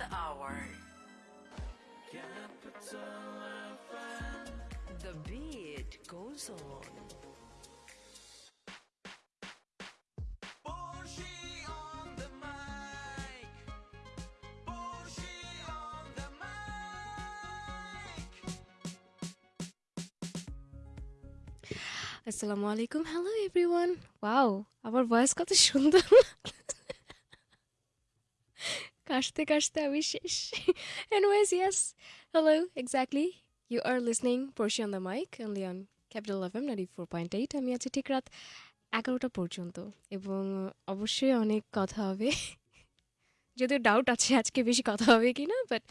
the hour. The beat goes on. Boshi on the mic. Boshi on the mic. আসসালামু আলাইকুম hello everyone wow আমার voice কত সুন্দর কাশতে কাশতে আমি শেষ anyways yes hello exactly you are listening Porshi on the mic only on capital F M ninety four point eight আমি আছি ঠিক রাত এগারোটা পর্যন্ত, এবং অবশ্যই অনেক কথা হবে। যদিও ডাউট আছে আজকে বেশি কথা হবে কি না বাট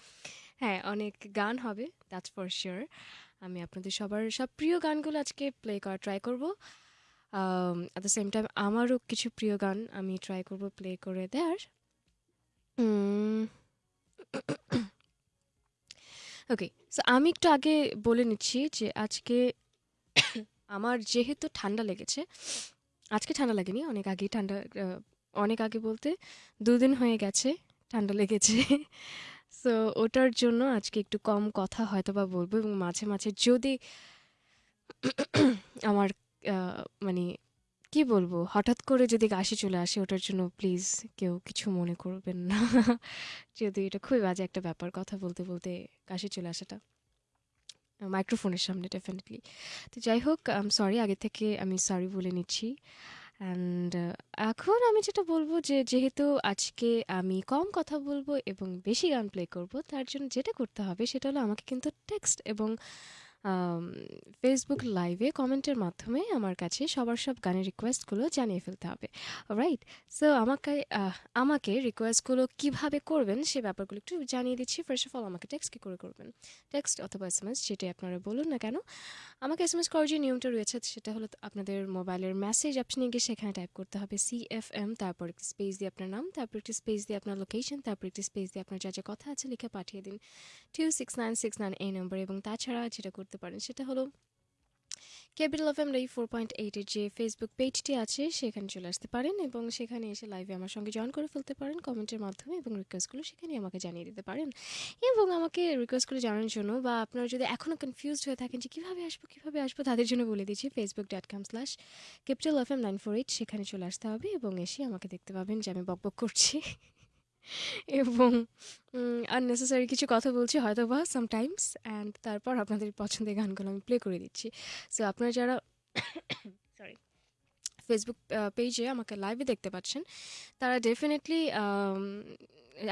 হ্যাঁ অনেক গান হবে দ্যাটস ফর শিওর আমি আপনাদের সবার সব প্রিয় গানগুলো আজকে প্লে করা ট্রাই করব। অ্যাট দ্য সেম টাইম আমারও কিছু প্রিয় গান আমি ট্রাই করব প্লে করে দেওয়ার ওকে সো আমি একটু আগে বলে নিচ্ছি যে আজকে আমার যেহেতু ঠান্ডা লেগেছে, আজকে ঠান্ডা লাগেনি, অনেক আগেই ঠান্ডা অনেক আগে বলতে দুদিন হয়ে গেছে ঠান্ডা লেগেছে। সো ওটার জন্য আজকে একটু কম কথা হয়তো বা বলব এবং মাঝে মাঝে যদি আমার মানে কি বলব? হঠাৎ করে যদি কাশি চলে আসে, ওটার জন্য প্লিজ কেউ কিছু মনে করবেন না। যদি এটা খুবই বাজে একটা ব্যাপার কথা বলতে বলতে কাশি চলে আসাটা। মাইক্রোফোনের সামনে ডেফিনেটলি তো যাই হোক সরি আগে থেকে আমি সরি বলে নিচ্ছি। অ্যান্ড এখন আমি যেটা বলব যে, যেহেতু আজকে আমি কম কথা বলব এবং বেশি গান প্লে করব, তার জন্য যেটা করতে হবে সেটা হলো আমাকে কিন্তু টেক্সট এবং ফেসবুক লাইভে কমেন্টের মাধ্যমে আমার কাছে সবার সব গানের রিকোয়েস্টগুলো জানিয়ে ফেলতে হবে। রাইট সো আমাকে আমাকে রিকোয়েস্টগুলো কীভাবে করবেন সে ব্যাপারগুলো একটু জানিয়ে দিচ্ছি। ফার্স্ট অফ অল আমাকে টেক্সট কী করে করবেন? টেক্সট অথবা এস এম এস যেটাই আপনারা বলুন না কেন। আমাকে এস এম এস করার যে নিয়মটা রয়েছে সেটা হলো আপনাদের মোবাইলের মেসেজ অপশনে গিয়ে সেখানে টাইপ করতে হবে সি এফ এম তারপর একটি স্পেস দিয়ে আপনার নাম, তারপর একটি স্পেস দিয়ে আপনার লোকেশন তারপর একটি স্পেস দিয়ে আপনার যা যা কথা আছে লিখে পাঠিয়ে দিন। Two six nine six nine এই নম্বর এবং তাছাড়া যেটা করতে পারেন। সেটা হলো ক্যাপিটাল অফ এম রাই ফোর পয়েন্ট এইটের যে ফেসবুক পেজটি আছে, সেখানে চলে আসতে পারেন এবং সেখানে এসে লাইভে আমার সঙ্গে জয়েন করে ফেলতে পারেন কমেন্টের মাধ্যমে এবং রিকোয়েস্টগুলো সেখানে আমাকে জানিয়ে দিতে পারেন। এবং আমাকে রিকোয়েস্টগুলো জানানোর জন্য বা আপনারা যদি এখনও কনফিউজড হয়ে থাকেন যে কীভাবে আসব কীভাবে আসব, তাদের জন্য বলে দিচ্ছি Facebook dot com slash capital F M nine four eight সেখানে চলে আসতে হবে এবং এসে আমাকে দেখতে পাবেন যে আমি বকবক করছি। এবং আননেসেসারি কিছু কথা বলছি হয়তো বা সামটাইমস অ্যান্ড তারপর আপনাদের পছন্দের গানগুলো আমি প্লে করে দিচ্ছি। সো আপনারা যারা সরি ফেসবুক পেজে আমাকে লাইভে দেখতে পাচ্ছেন, তারা ডেফিনেটলি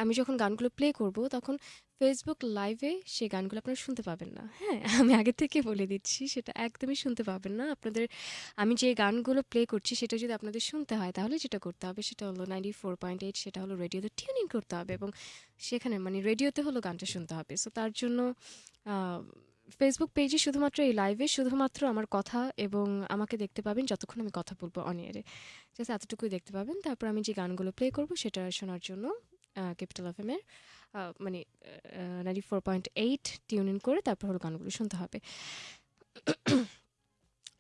আমি যখন গানগুলো প্লে করব, তখন ফেসবুক লাইভে সে গানগুলো আপনারা শুনতে পাবেন না। হ্যাঁ আমি আগে থেকে বলে দিচ্ছি, সেটা একদমই শুনতে পাবেন না। আপনাদের, আমি যে গানগুলো প্লে করছি, সেটা যদি আপনাদের শুনতে হয়, তাহলে যেটা করতে হবে, সেটা হলো নাইনটি ফোর পয়েন্ট এইট সেটা হলো রেডিওতে টিউনিং করতে হবে এবং সেখানে মানে রেডিওতে হলো গানটা শুনতে হবে। সো তার জন্য ফেসবুক পেজে শুধুমাত্র, এই লাইভে শুধুমাত্র আমার কথা এবং আমাকে দেখতে পাবেন যতক্ষণ আমি কথা বলব অনিয়ারে জাস্ট এতটুকুই দেখতে পাবেন। তারপর আমি যে গানগুলো প্লে করব, সেটা শোনার জন্য ক্যাপিটাল এফ এমের মানে ninety four point eight tune in করে তারপর হলো গানগুলো শুনতে হবে।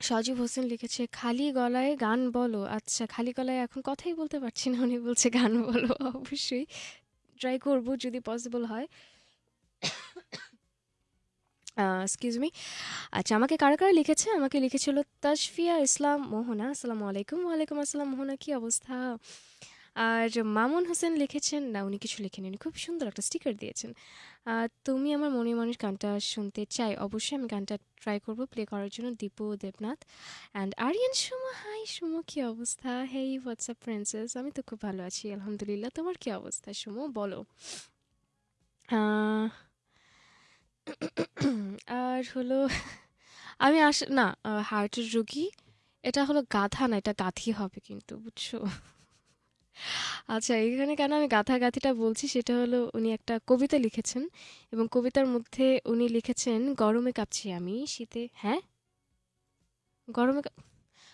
সজীব হোসেন লিখেছে, খালি গলায় গান বলো। আচ্ছা খালি গলায় এখন কথাই বলতে পারছি না, উনি বলছে গান বলো, অবশ্যই। ট্রাই করব যদি পসিবল হয়। এক্সকিউজ মি আচ্ছা আমাকে কারা কারা লিখেছে? আমাকে লিখেছিল তাশফিয়া ইসলাম মোহনা। আসসালামু আলাইকুম। ওয়ালাইকুম আসসালাম মোহনা, কি অবস্থা? আর মামুন হোসেন লিখেছেন, না, উনি কিছু লেখেন উনি খুব সুন্দর একটা স্টিকার দিয়েছেন। তুমি আমার মনে মানুষ গানটা শুনতে চাই, অবশ্যই আমি গানটা ট্রাই করব প্লে করার জন্য দীপু দেবনাথ। অ্যান্ড আরিয়ান সুমো হাই সুমো, কী অবস্থা? হেই হোয়াটসঅ্যাপ প্রিন্সেস আমি তো খুব ভালো আছি, আলহামদুলিল্লাহ। তোমার কী অবস্থা সুমো? বলো। আর হলো, আমি আস, না হার্টের রোগী, এটা হলো গাধা, না, এটা গাথি হবে কিন্তু, বুঝছ? আচ্ছা এখানে কেন আমি গাথাগাথিটা বলছি সেটা হলো উনি একটা কবিতা লিখেছেন এবং কবিতার মধ্যে উনি লিখেছেন, গরমে কাঁপছি আমি, শীতে হ্যাঁ? গরমে কাঁপ-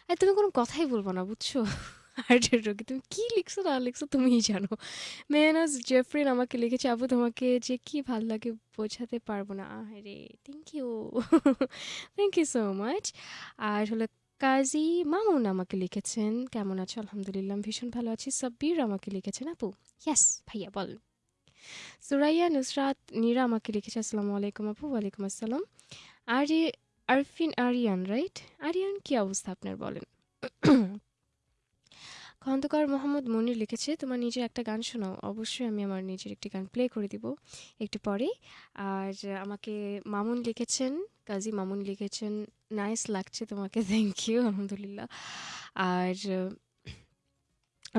আরে তুমি কোনো কথাই বলব না, বুঝছ? হার্টের রোগী, তুমি কি লিখছো না লিখছো তুমিই জানো। মেহনাজ জেফরিন আমাকে লিখেছে আপু তোমাকে যে কি ভালো লাগে বোঝাতে পারব না। আরে thank you thank you so much আর হলো কাজী মামুন আমাকে লিখেছেন। কেমন আছো? আলহামদুলিল্লাহ ভীষণ ভালো আছি। সাব্বির আমাকে লিখেছেন। আপু? ইয়াস ভাইয়া, বল। সুরাইয়া, নুসরাত, নীরা আমাকে লিখেছে। আসসালামু আলাইকুম আপু, ওয়ালাইকুম আসসালাম। আরে, আরফিন, আরিয়ান রাইট আরিয়ান, কি অবস্থা আপনার বলেন? খন্দকার মোহাম্মদ মনির লিখেছে, তোমার নিজের একটা গান শোনাও। অবশ্যই আমি আমার নিজের একটি গান প্লে করে দিব একটু পরে আর আমাকে মামুন লিখেছেন, কাজী মামুন লিখেছেন, নাইস লাগছে তোমাকে থ্যাংক ইউ আলহামদুলিল্লাহ। আর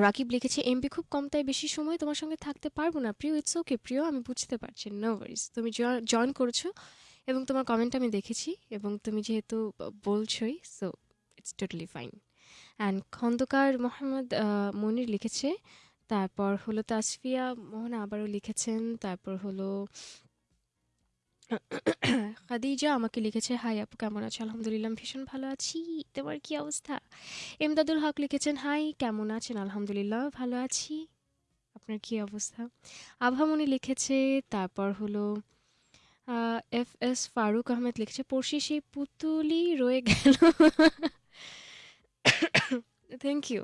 রাকিব লিখেছে এমবি খুব কম, তাই বেশি সময় তোমার সঙ্গে থাকতে পারব না। প্রিয় ইটস ওকে প্রিয়, আমি বুঝতে পারছি নো ওয়ারিস তুমি জয়েন করেছ এবং তোমার কমেন্ট আমি দেখেছি এবং তুমি যেহেতু বলছোই so it's totally fine and Khandaker Mohammad Monir লিখেছে। তারপর হলো তাসফিয়া মোহনা আবারও লিখেছেন। তারপর হলো খাদিজা আমাকে লিখেছে। হাই আপু, কেমন আছো? আলহামদুলিল্লাহ ভীষণ ভালো আছি। তোমার কি অবস্থা? এমদাদুল হক লিখেছেন, হাই, কেমন আছেন? আলহামদুলিল্লাহ, ভালো আছি। আপনার কি অবস্থা? আভামনি লিখেছে। তারপর হলো এফ এস ফারুক আহমেদ লিখেছে পড়শি সেই পুতুলি রয়ে গেল। Thank you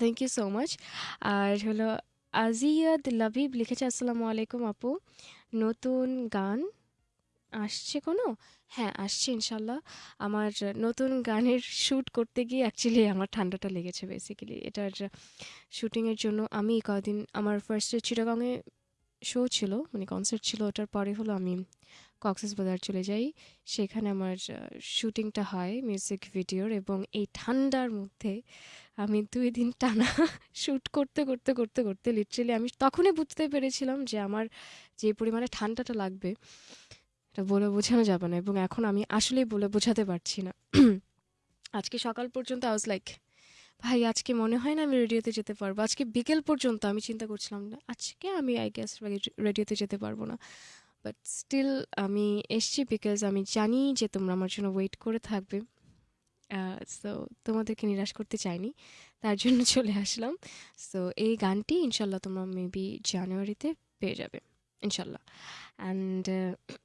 thank you so much আর হলো আজিয়াদ লাবিব লিখেছে, আসসালামু আলাইকুম আপু। নতুন গান আসছে কোনো? হ্যাঁ আসছে ইনশাল্লাহ আমার নতুন গানের শ্যুট করতে গিয়ে অ্যাকচুয়ালি আমার ঠান্ডাটা লেগেছে বেসিক্যালি এটার শ্যুটিংয়ের জন্য আমি কদিন, আমার ফার্স্টে চিটাগাংয়ে শো ছিল মানে কনসার্ট ছিল, ওটার পরে হলো আমি কক্সেস বাজার চলে যাই। সেখানে আমার শুটিংটা হয় মিউজিক ভিডিওর এবং এই ঠান্ডার মধ্যে আমি দুই দিন টানা শ্যুট করতে করতে করতে করতে লিটারেলি আমি তখনই বুঝতে পেরেছিলাম যে আমার যে পরিমাণে ঠান্ডাটা লাগবে, এটা বলে বোঝানো যাবে না এবং এখন আমি আসলেই বলে বোঝাতে পারছি না। আজকে সকাল পর্যন্ত আই ওয়াজ লাইক ভাই, আজকে মনে হয় না আমি রেডিওতে যেতে পারব। আজকে বিকেল পর্যন্ত আমি চিন্তা করছিলাম না আজকে আমি আই গেস রেডিওতে যেতে পারব না। বাট স্টিল আমি এসছি বিকজ আমি জানি যে তোমরা আমার জন্য ওয়েট করে থাকবে। সো তোমাদেরকে নিরাশ করতে চাইনি, তার জন্য চলে আসলাম। সো এই গানটি ইনশাল্লাহ তোমরা মেবি জানুয়ারিতে পেয়ে যাবে, ইনশাল্লাহ। অ্যান্ড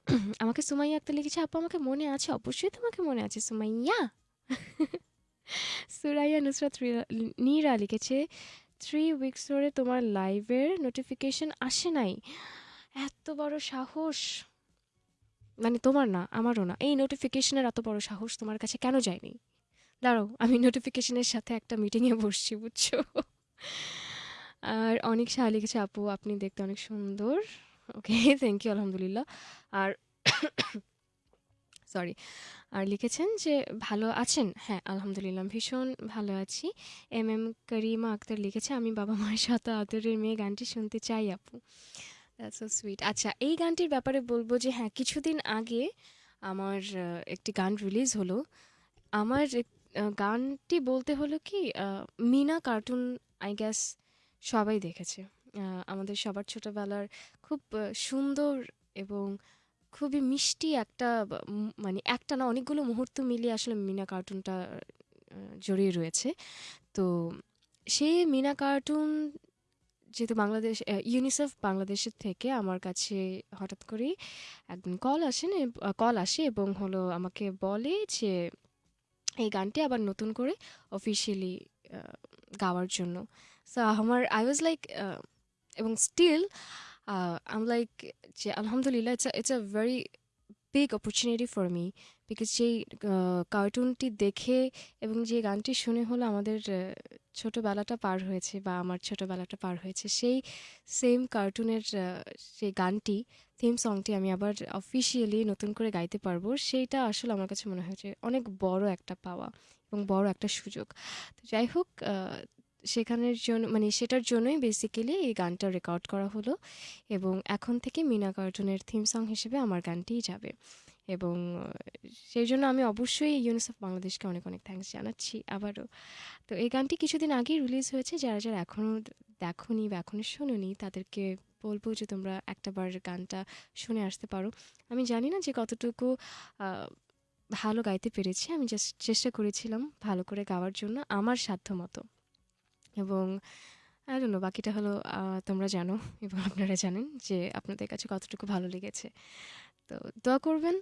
আমাকে সুমাইয়া আক্তার লিখেছে, আপু, আমাকে মনে আছে, অবশ্যই তোমাকে মনে আছে, সুমাইয়া। সুরাইয়া নুসরাত নীরা লিখেছে থ্রি উইকস ধরে তোমার লাইভের নোটিফিকেশন আসে নাই। এত বড় সাহস। মানে তোমার না, আমারও না। এই নোটিফিকেশনের এত বড় সাহস তোমার কাছে কেন যায়নি? দাঁড়াও, আমি নোটিফিকেশনের সাথে একটা মিটিংয়ে বসছি, বুঝছ? আর অনেক শাহ লিখেছে, আপু, আপনি দেখতে অনেক সুন্দর। ওকে থ্যাংক ইউ আলহামদুলিল্লাহ। আর সরি আর লিখেছেন যে, ভালো আছেন? হ্যাঁ আলহামদুলিল্লাহ ভীষণ ভালো আছি। এম এম করিমা আক্তার লিখেছে, আমি বাবা মায়ের সাথে আদরের মেয়ে গানটি শুনতে চাই, আপু। দ্যাটস সো সুইট আচ্ছা এই গানটির ব্যাপারে বলব যে হ্যাঁ কিছুদিন আগে আমার একটি গান রিলিজ হলো। আমার গানটি বলতে হলো কি মিনা কার্টুন আই গ্যাস সবাই দেখেছে। আমাদের সবার ছোটবেলার খুব সুন্দর এবং খুবই মিষ্টি একটা মানে একটা না অনেকগুলো মুহূর্ত মিলিয়ে আসলে মিনা কার্টুনটা জড়িয়ে রয়েছে। তো সেই মিনা কার্টুন যেহেতু বাংলাদেশ ইউনিসেফ বাংলাদেশের থেকে আমার কাছে হঠাৎ করেই একদিন কল আসেন কল আসে এবং হলো আমাকে বলে যে, এই গানটি আবার নতুন করে অফিসিয়ালি গাওয়ার জন্য। সো আমার আই ওয়াজ লাইক এবং স্টিল আম লাইক যে, আলহামদুলিল্লাহ it's it's a very big opportunity for me because যেই কার্টুনটি দেখে এবং যে গানটি শুনে হলো আমাদের ছোটোবেলাটা পার হয়েছে বা আমার ছোটোবেলাটা পার হয়েছে, সেই সেম কার্টুনের সেই গানটি থিম সংটি আমি আবার অফিসিয়ালি নতুন করে গাইতে পারব। সেইটা আসলে আমার কাছে মনে হয়েছে অনেক বড় একটা পাওয়া এবং বড় একটা সুযোগ। তো যাই হোক সেখানের জন্য মানে সেটার জন্যই বেসিক্যালি এই গানটা রেকর্ড করা হলো এবং এখন থেকে মিনা কার্টুনের থিম সং হিসেবে আমার গানটিই যাবে। এবং সেই জন্য আমি অবশ্যই ইউনিসেফ বাংলাদেশকে অনেক অনেক থ্যাঙ্কস জানাচ্ছি আবারও। তো এই গানটি কিছুদিন আগেই রিলিজ হয়েছে। যারা যারা এখনও দেখোনি বা এখনও শোনোনি, তাদেরকে বলব যে তোমরা একটাবার গানটা শুনে আসতে পারো। আমি জানি না যে কতটুকু ভালো গাইতে পেরেছি। আমি জাস্ট চেষ্টা করেছিলাম ভালো করে গাওয়ার জন্য আমার সাধ্য মতো। এবং ডোন্ট নো বাকিটা হলো তোমরা জানো এবং আপনারা জানেন যে আপনাদের কাছে কতটুকু ভালো লেগেছে। তো দোয়া করবেন।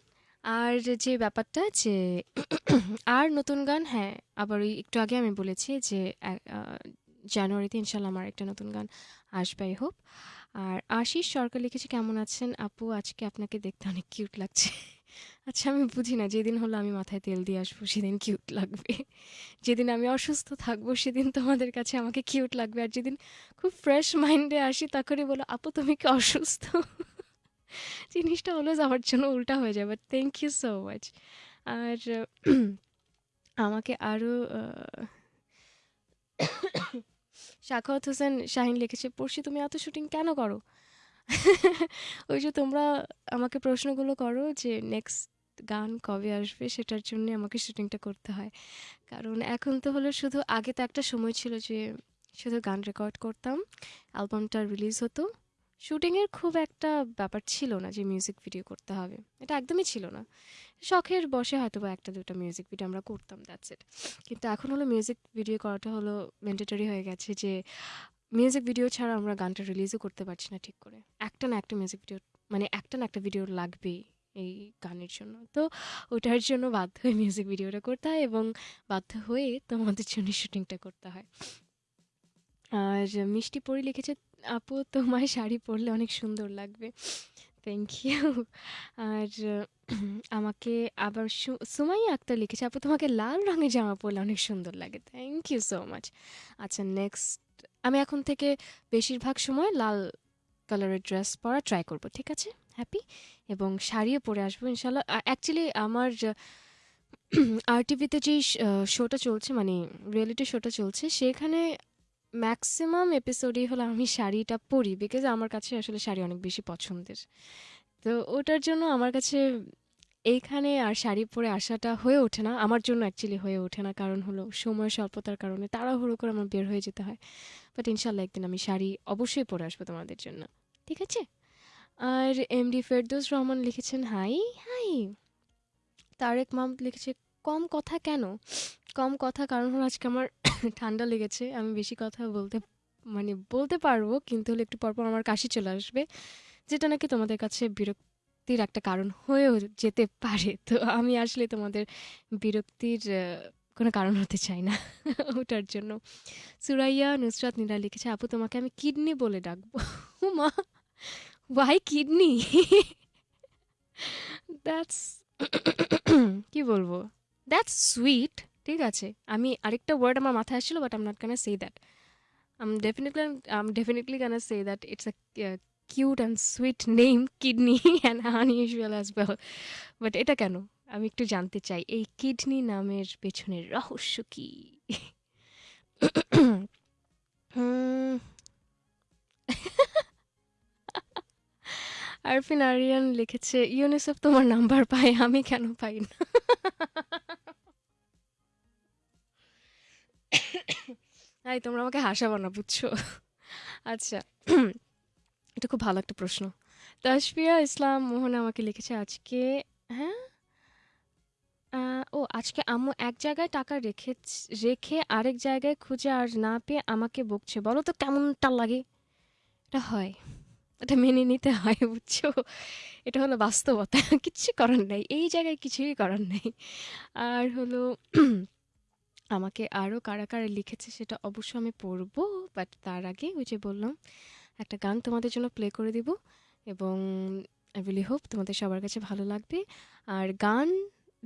আর যে ব্যাপারটা যে আর নতুন গান হ্যাঁ আবার ওই একটু আগে আমি বলেছি যে জানুয়ারিতে ইনশাল্লাহ আমার একটা নতুন গান আসবে হোপ। আর আশিস সরকার লিখেছে, কেমন আছেন আপু? আজকে আপনাকে দেখতে অনেক কিউট লাগছে। আচ্ছা আমি বুঝি না, যেদিন হলো আমি মাথায় তেল দিয়ে আসব, সেদিন কিউট লাগবে। যেদিন আমি অসুস্থ থাকব, সেদিন তোমাদের কাছে আমাকে কিউট লাগবে। আর যেদিন খুব ফ্রেশ মাইন্ডে আসি, তখনই বলো, আপু, তুমি কি অসুস্থ? জিনিসটা অলওয়েজ আমার জন্য উল্টা হয়ে যায় but thank you so much আর আমাকে আরও শাখাওয়াত হোসেন শাহিন লিখেছে, পড়শি, তুমি এত শুটিং কেন করো? ওই যে তোমরা আমাকে প্রশ্নগুলো করো যে নেক্সট গান কবে আসবে, সেটার জন্য আমাকে শুটিংটা করতে হয়। কারণ এখন তো হলো শুধু, আগে তো একটা সময় ছিল যে শুধু গান রেকর্ড করতাম অ্যালবামটা রিলিজ হতো। শুটিংয়ের খুব একটা ব্যাপার ছিল না যে মিউজিক ভিডিও করতে হবে। এটা একদমই ছিল না। শখের বসে হয়তো বা একটা, দুটো মিউজিক ভিডিও আমরা করতাম দ্যাটস ইট কিন্তু এখন হলো মিউজিক ভিডিও করাটা হলো ম্যান্ডেটরি হয়ে গেছে যে মিউজিক ভিডিও ছাড়া আমরা গানটা রিলিজও করতে পারছি না ঠিক করে। একটা না একটা মিউজিক ভিডিও মানে একটা না একটা ভিডিও লাগবেই এই গানের জন্য। তো ওটার জন্য বাধ্য হয়ে মিউজিক ভিডিওটা করতে হয় এবং বাধ্য হয়ে তোমাদের জন্য শুটিংটা করতে হয়। আর মিষ্টি পরি লিখেছে আপু, তোমার শাড়ি পরলে অনেক সুন্দর লাগবে। থ্যাংক ইউ আর আমাকে আবার সুমাইয়া আক্তার লিখেছে, আপু, তোমাকে লাল রঙের জামা পরলে অনেক সুন্দর লাগে। থ্যাংক ইউ সো মাচ আচ্ছা নেক্সট আমি এখন থেকে বেশিরভাগ সময় লাল কালারের ড্রেস পরা ট্রাই করব, ঠিক আছে? হ্যাপি এবং শাড়িও পরে আসব, ইনশাল্লাহ। অ্যাকচুয়ালি আমার আর টিভিতে যেই শোটা চলছে মানে রিয়েলিটি শোটা চলছে, সেখানে ম্যাক্সিমাম এপিসোডই হলো আমি শাড়িটা পরি বিকজ আমার কাছে আসলে শাড়ি অনেক বেশি পছন্দের। তো ওটার জন্য আমার কাছে এইখানে আর শাড়ি পরে আসাটা হয়ে ওঠে না, আমার জন্য অ্যাকচুয়ালি হয়ে ওঠে না, কারণ হলো সময় স্বল্পতার কারণে তাড়াহুড়ো করে আমার বের হয়ে যেতে হয়। বাট ইনশাল্লাহ একদিন আমি শাড়ি অবশ্যই পরে আসব তোমাদের জন্য। ঠিক আছে? আর এমডি ফেরদৌস রহমান লিখেছেন হাই হাই তারেক মাহমুদ লিখেছে, কম কথা কেন? কম কথা কারণ হলো আজকে আমার ঠান্ডা লেগেছে, আমি বেশি কথা বলতে মানে বলতে পারব, কিন্তু হলে একটু পরপর আমার কাশি চলে আসবে, যেটা নাকি তোমাদের কাছে বিরক্তির একটা কারণ হয়েও যেতে পারে। তো আমি আসলে তোমাদের বিরক্তির কোনো কারণ হতে চাই না ওটার জন্য। সুরাইয়া নুসরাত নীরা লিখেছে, আপু, তোমাকে আমি কিডনি বলে ডাকবো। মা ওয়াই কিডনি? দ্যাটস কি বলব? দ্যাটস সুইট ঠিক আছে। আমি আরেকটা ওয়ার্ড আমার মাথায় আসছিল but I'm not gonna say that I'm definitely I'm definitely gonna say that it's a cute and sweet name kidney and unusual as well but এটা কেন? আমি একটু জানতে চাই, এই কিডনি নামের পেছনের রহস্য কি? আরফিন আরিয়ান লিখেছে, ইউনিসেফ তোমার নাম্বার পায়, আমি কেন পাই না? এই তোমরা আমাকে হাসাবো না, বুঝছ? আচ্ছা এটা খুব ভালো একটা প্রশ্ন। তাসফিয়া ইসলাম মোহন আমাকে লিখেছে আজকে হ্যাঁ? ও, আজকে আম্মু এক জায়গায় টাকা রেখে রেখে আরেক জায়গায় খুঁজে আর না পেয়ে আমাকে বকছে। বলো তো কেমনটা লাগে? এটা হয়। এটা মেনে নিতে হয়, বুঝছ? এটা হলো বাস্তবতা। কিচ্ছু করার নেই। এই জায়গায় কিছুই করার নেই। আর হলো আমাকে আরও কারা কারা লিখেছে সেটা অবশ্য আমি পড়ব বাট তার আগে ওই যে বললাম, একটা গান তোমাদের জন্য প্লে করে দিব এবং আই রিলি হোপ তোমাদের সবার কাছে ভালো লাগবে। আর গান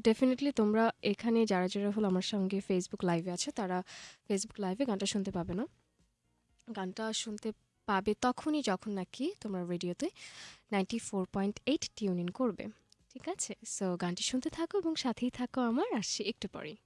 ডেফিনেটলি তোমরা এখানে যারা যারা হলো আমার সঙ্গে ফেসবুক লাইভে আছে, তারা ফেসবুক লাইভে গানটা শুনতে পাবে না। গানটা শুনতে পাবে তখনই যখন নাকি তোমরা রেডিওতে ninety four point eight tune in করবে। ঠিক আছে? সো গানটি শুনতে থাকো এবং সাথেই থাকো আমার, আসছি একটু পরেই।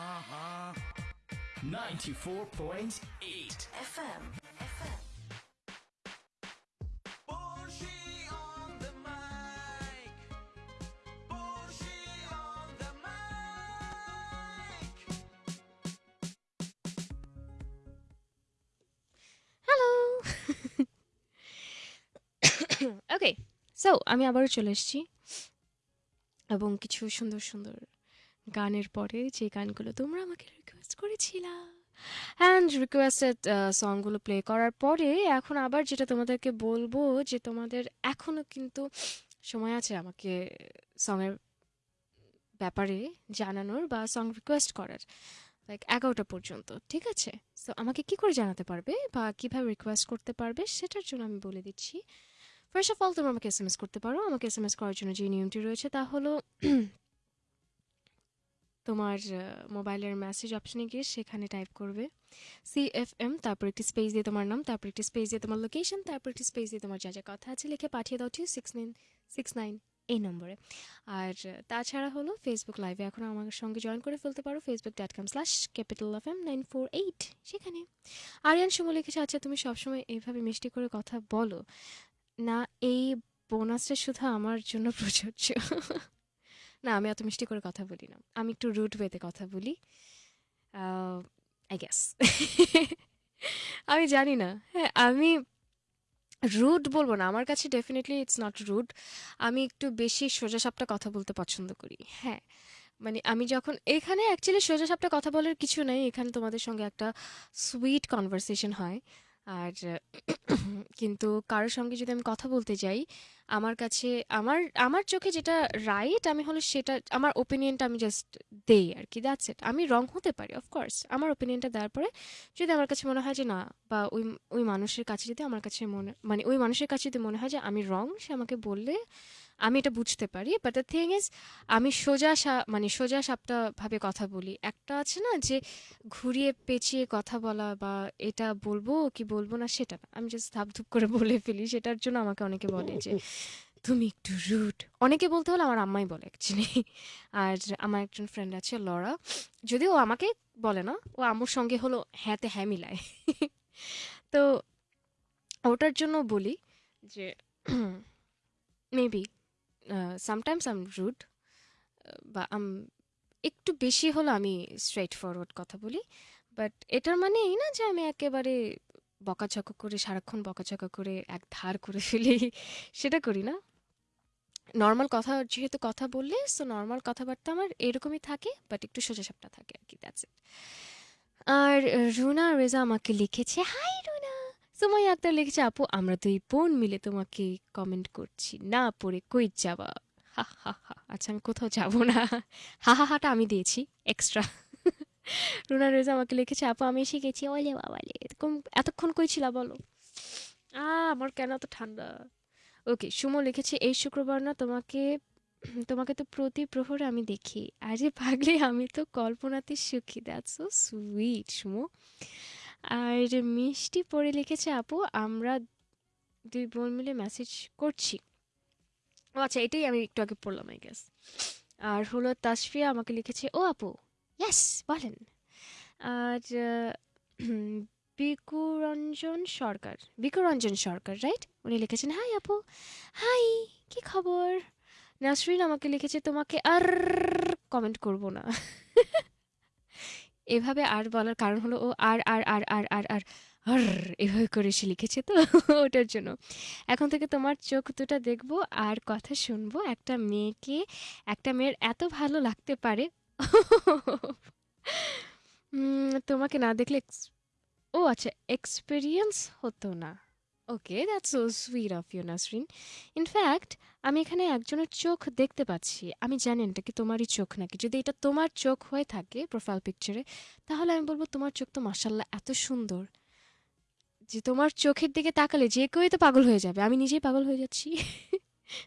ha ha. 94.8 FM. Okay so আমি আবারও চলে এসেছি। এবং কিছু সুন্দর সুন্দর গানের পরে যে গানগুলো তোমরা আমাকে রিকোয়েস্ট করেছিলা। অ্যান্ড রিকোয়েস্টেড সংগুলো প্লে করার পরে এখন আবার যেটা তোমাদেরকে বলব যে তোমাদের এখনও কিন্তু সময় আছে আমাকে সঙের ব্যাপারে জানানোর বা সং রিকোয়েস্ট করার লাইক এগারোটা পর্যন্ত, ঠিক আছে? সো আমাকে কি করে জানাতে পারবে বা কীভাবে রিকোয়েস্ট করতে পারবে সেটার জন্য আমি বলে দিচ্ছি। ফার্স্ট অফ অল তোমরা আমাকে এস এম এস করতে পারো। আমাকে এস এম এস করার জন্য যে নিয়মটি রয়েছে তা হলো তোমার মোবাইলের মেসেজ অপশনে গিয়ে সেখানে টাইপ করবে। সি এফ এম তারপর একটি স্পেস দিয়ে তোমার নাম, তারপর একটি স্পেস দিয়ে তোমার লোকেশন তারপর একটি স্পেস দিয়ে তোমার যা যা কথা আছে লিখে পাঠিয়ে দাও two six nine six nine এই নম্বরে। আর তাছাড়া হলো ফেসবুক লাইভে এখন আমার সঙ্গে জয়েন করে ফেলতে পারো Facebook dot com slash capital F M nine four eight সেখানে। আরিয়ান সুমো লিখেছে আচ্ছা তুমি সবসময় এইভাবে মিষ্টি করে কথা বলো। না, এই বোনাসটা শুধু আমার জন্য প্রযোজ্য। না, আমি এত মিষ্টি করে কথা বলি না। আমি একটু রুট ওয়েতে কথা বলি। আই গ্যাস আমি জানি না। হ্যাঁ আমি রুড বলব না। আমার কাছে ডেফিনেটলি ইটস নট রুড আমি একটু বেশি সোজাসাপটা কথা বলতে পছন্দ করি। হ্যাঁ মানে আমি যখন এখানে অ্যাকচুয়ালি সোজাসাপটা কথা বলার কিছু নেই। এখানে তোমাদের সঙ্গে একটা সুইট কনভারসেশন হয়। আর কিন্তু কারোর সঙ্গে যদি আমি কথা বলতে যাই আমার কাছে, আমার আমার চোখে যেটা রাইট আমি হলো সেটা, আমার ওপিনিয়নটা আমি জাস্ট দেই আর কি দ্যাটস ইট আমি রং হতে পারি অফকোর্স আমার ওপিনিয়নটা দেওয়ার পরে যদি আমার কাছে মনে হয় যে না, বা ওই ওই মানুষের কাছে যদি আমার কাছে মনে মানে ওই মানুষের কাছে যদি মনে হয় যে আমি রং সে আমাকে বললে আমি এটা বুঝতে পারি বাট দ্য থিং ইজ আমি সোজা সা মানে সোজা সাপটা ভাবে কথা বলি। একটা আছে না যে, ঘুরিয়ে পেঁচিয়ে কথা বলা বা এটা বলব কি বলব না সেটা না। আমি জাস্ট ধাপধুপ করে বলে ফেলি, সেটার জন্য আমাকে অনেকে বলে যে, তুমি একটু রুট অনেকে বলতে হলে আমার আম্মাই বলে অ্যাকচুয়ালি আর আমার একজন ফ্রেন্ড আছে, লরা। যদিও ও আমাকে বলে না, ও আম্মুর সঙ্গে হলো হ্যাঁতে হ্যাঁ মিলায়। তো ওটার জন্য বলি যে মেবি সামটাইমস আম রুড বা আম একটু বেশি হলো আমি স্ট্রেট ফরওয়ার্ড কথা বলি। বাট এটার মানে এই না যে আমি একেবারে বকাঝকা করে, সারাক্ষণ বকাঝকা করে, এক ধার করে ফেলি, সেটা করি না। নর্মাল কথা, যেহেতু কথা বললে সো নর্মাল কথাবার্তা আমার এরকমই থাকে বাট একটু সোজাসাপটা থাকে আর কি দ্যাটস ইট আর রুনা রেজা আমাকে লিখেছে হাই রুনা সুমাই আক্তার লিখেছে, আপু, আমরা দুই বোন মিলে তোমাকে কমেন্ট করছি। না, পড়ে কই যাবা? হা হা হা। আচ্ছা আমি কোথাও যাব না। হা হা, হাটা আমি দিয়েছি এক্সট্রা রুনা রেজা আমাকে লিখেছে, আপু, আমি শিখেছি। ওলে বাবালে কোন- এতক্ষণ কই বলো? আ, আমার কেন এত ঠান্ডা? ওকে, সুমো লিখেছে, এই শুক্রবার না তোমাকে তোমাকে তো প্রতি প্রহরে আমি দেখি। আরে পাগলি, আমি তো কল্পনাতে সুখী। That's so sweet Sumo. আর মিষ্টি পড়ে লিখেছে, আপু, আমরা দুই বোন মিলে মেসেজ করছি। ও আচ্ছা এটাই আমি একটু আগে পড়লাম আই গেস আর হলো তাসফিয়া আমাকে লিখেছে, ও আপু ইয়াস বলেন। আর বিকুরঞ্জন সরকার বিকুরঞ্জন সরকার রাইট উনি লিখেছেন হাই আপু। হাই কি খবর? নাসরিন আমাকে লিখেছে, তোমাকে আর কমেন্ট করব না। এভাবে আর বলার কারণ হলো ও আর আর আর আর আর আর আর এভাবে করে সে লিখেছে তো ওটার জন্য। এখন থেকে তোমার চোখ দুটা দেখব আর কথা শুনব একটা মেয়েকে। একটা মেয়ের এত ভালো লাগতে পারে। তোমাকে না দেখলে ও আচ্ছা এক্সপিরিয়েন্স হতো না। Okay that's so sweet of you Nasrin in fact আমি এখানে একজনের চোখ দেখতে পাচ্ছি। আমি জানি এটা কি তোমারই চোখ নাকি? যদি এটা তোমার চোখ হয়ে থাকে প্রোফাইল পিকচারে তাহলে আমি বলব তোমার চোখ তো মাসাল্লাহ এত সুন্দর। যে তোমার চোখের দিকে তাকালে যে কেউই তো পাগল হয়ে যাবে। আমি নিজেই পাগল হয়ে যাচ্ছি।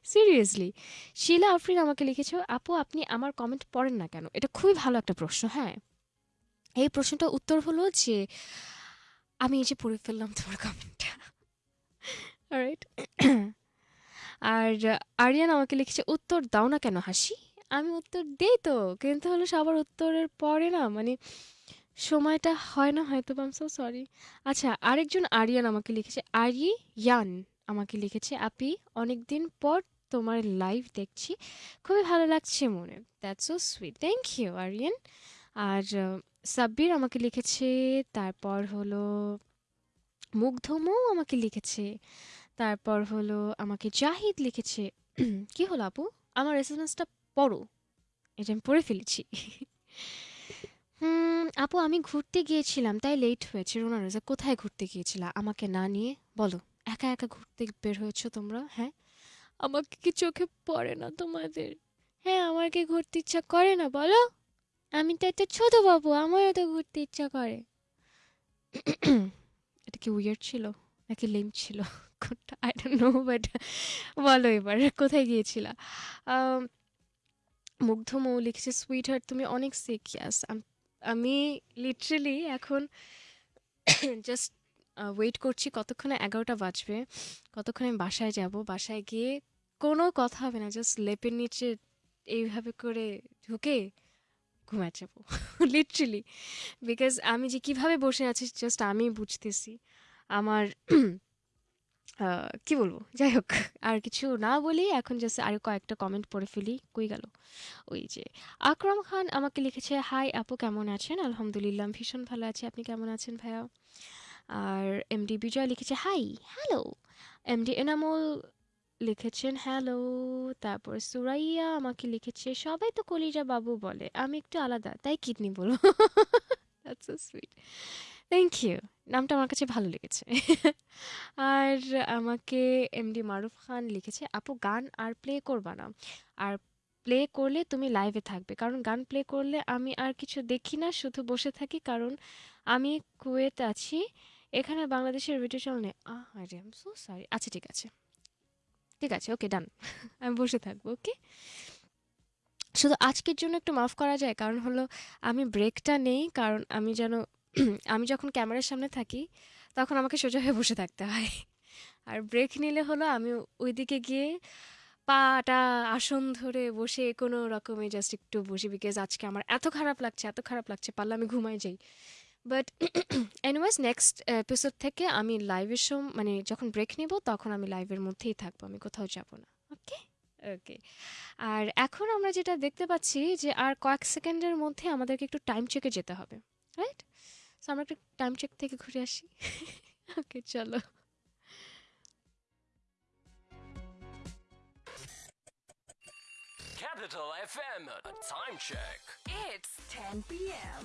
সিরিয়াসলি শিলা, আফরিন আমাকে লিখেছো, আপু, আপনি আমার কমেন্ট পড়েন না কেন? এটা খুবই ভালো একটা প্রশ্ন হ্যাঁ। এই প্রশ্নটার উত্তর হলো যে, আমি এই যে পড়ে ফেললাম তোমার কমেন্টটা রাইট আর আরিয়ান আমাকে লিখেছে, উত্তর দাও না কেন হাসি? আমি উত্তর দেই তো, কিন্তু হলো সবার উত্তরের পরে না মানে সময়টা হয় না হয়তো আম সো সরি আচ্ছা আরেকজন আরিয়ান আমাকে লিখেছে আরি ইয়ান আমাকে লিখেছে, আপি, অনেকদিন পর তোমার লাইভ দেখছি, খুবই ভালো লাগছে মনে that's so sweet thank you Ariyan. আর সাব্বির আমাকে লিখেছে, তারপর হলো মুগ্ধমও আমাকে লিখেছে তারপর হলো আমাকে জাহিদ লিখেছে, কি হলো আপু? আমার এসএমএসটা পড়ো। এটা আমি পড়ে ফেলেছি। হুম, আপু আমি ঘুরতে গিয়েছিলাম, তাই লেট হয়েছে। রোনা রোজা, কোথায় ঘুরতে গিয়েছিলা? আমাকে না নিয়ে? বলো। একা একা ঘুরতে বের হয়েছো তোমরা? হ্যাঁ? আমাকে কি চোখে পড়ে না তোমাদের? হ্যাঁ আমার কি ঘুরতে ইচ্ছা করে না, বলো। আমি তো একটা ছোট বাবু, আমারও তো ঘুরতে ইচ্ছা করে। এটা কি উইয়ার্ড ছিল? নাকি লেম ছিল? কোনটা আই ডোন্ট নো বাট বলো এবার, কোথায় গিয়েছিলা? মুগ্ধ মৌ লিখেছে সুইট হার্ট তুমি অনেক সিকিয়াস আমি লিটারেলি এখন জাস্ট ওয়েট করছি কতক্ষণে এগারোটা বাজবে, কতক্ষণে আমি বাসায় যাব, বাসায় গিয়ে কোনো কথা হবে না জাস্ট লেপের নিচে এইভাবে করে ঢুকে ঘুমায় যাব লিটারেলি বিকজ আমি যে কীভাবে বসে আছি জাস্ট আমি বুঝতেছি, আমার কি বলব? যাই হোক আর কিছু না বলি এখন জাস্ট আর কয়েকটা কমেন্ট পড়ে ফেলি। কই গেল? ওই যে, আকরাম খান আমাকে লিখেছে হাই আপু, কেমন আছেন? আলহামদুলিল্লাহ ভীষণ ভালো আছি। আপনি কেমন আছেন ভাইয়া? আর এমডি বিজয় লিখেছে হাই হ্যালো এমডি এনামুল লিখেছেন হ্যালো তারপর সুরাইয়া আমাকে লিখেছে, সবাই তো কলিজা বাবু বলে, আমি একটু আলাদা, তাই কিডনি বলো। That's so sweet thank you নামটা আমার কাছে ভালো লেগেছে। আর আমাকে এমডি মারুফ খান লিখেছে, আপু, গান আর প্লে করবা না। আর প্লে করলে তুমি লাইভে থাকবে। কারণ গান প্লে করলে আমি আর কিছু দেখি না, শুধু বসে থাকি। কারণ আমি কুয়েত আছি। এখানে বাংলাদেশের ভিডিও চ্যানেল নেই। আহ আরে আম সো সরি আচ্ছা ঠিক আছে। ঠিক আছে ওকে ডান আমি বসে থাকব ওকে শুধু আজকের জন্য একটু মাফ করা যায়। কারণ হলো, আমি ব্রেকটা নেই। কারণ আমি যেন আমি যখন ক্যামেরার সামনে থাকি, তখন আমাকে সোজা হয়ে বসে থাকতে হয়। আর ব্রেক নিলে হলো আমি ওইদিকে গিয়ে পাটা আসন ধরে বসে কোনো রকমে জাস্ট একটু বসি বিকজ আজকে আমার এত খারাপ লাগছে, এত খারাপ লাগছে, পারলে আমি ঘুমাই যাই। বাট এনিওয়েজ নেক্সট এপিসোড থেকে আমি লাইভের সময় মানে যখন ব্রেক নিব, তখন আমি লাইভের মধ্যেই থাকব, আমি কোথাও যাব না। ওকে ওকে আর এখন আমরা যেটা দেখতে পাচ্ছি যে আর কয়েক সেকেন্ডের মধ্যে আমাদেরকে একটু টাইম চেকে যেতে হবে রাইট সো আমরা একটু টাইম চেক থেকে ঘুরে আসি ওকে চলো Capital FM, time check. It's 10 p.m.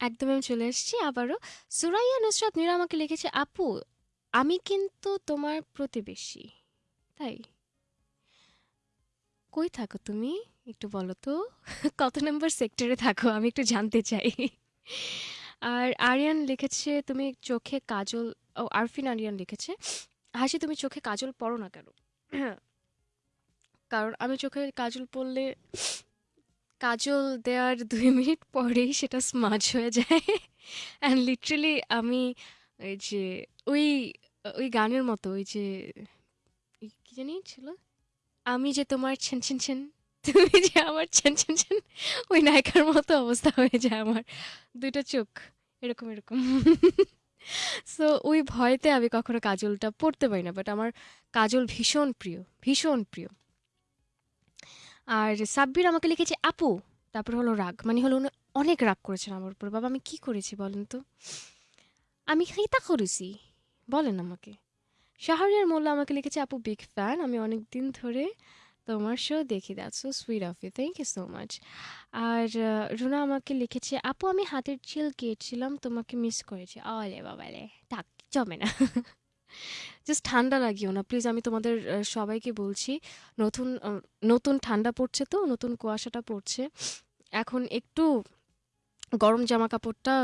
একদম আমি চলে এসেছি আবারও। সুরাইয়া নুসরাত মীরা আমাকে লিখেছে, আপু, আমি কিন্তু তোমার প্রতিবেশী, তাই? কই থাকো তুমি? একটু বলো তো, কত নম্বর সেক্টরে থাকো? আমি একটু জানতে চাই। আর আরিয়ান লিখেছে, তুমি চোখে কাজল ও, আরফিন আরিয়ান লিখেছে, হাসি, তুমি চোখে কাজল পড়ো না কেন? কারণ আমি চোখে কাজল পরলে কাজল দেওয়ার দুই মিনিট পরেই সেটা স্মাজ হয়ে যায়। অ্যান্ড লিটারালি আমি ওই যে, ওই ওই গানের মতো, ওই যে কি জানি ছিল? আমি যে তোমার ছেন ছেন ছেন, তুমি যে আমার ছেন ছেন ছেন, ওই নায়িকার মতো অবস্থা হয়ে যায় আমার। দুইটা চোখ, এরকম এরকম। সো ওই ভয়তে আমি কখনো কাজলটা পড়তে পারি না বাট আমার কাজল ভীষণ প্রিয় ভীষণ প্রিয়। আর সাব্বির আমাকে লিখেছে, আপু। তারপর হলো রাগ। মানে হলো উনি অনেক রাগ করেছেন আমার উপর। বাবা, আমি কি করেছি বলেন তো? আমি হিতা করেছি। বলেন আমাকে। শাহরিয়ার মোল্লা আমাকে লিখেছে, আপু বিগ ফ্যান আমি অনেক দিন ধরে তোমার শো দেখি that's so sweet of you thank you so much আর রুনা আমাকে লিখেছে, আপু, আমি হাতের চিল কেটেছিলাম তোমাকে মিস করেছি। আলে বাবালে, থাক, জমে না। জাস্ট ঠান্ডা লাগিও না। প্লিজ আমি তোমাদের সবাইকে বলছি, নতুন নতুন ঠান্ডা পড়ছে তো, নতুন কুয়াশাটা পড়ছে। এখন একটু গরম জামা কাপড়টা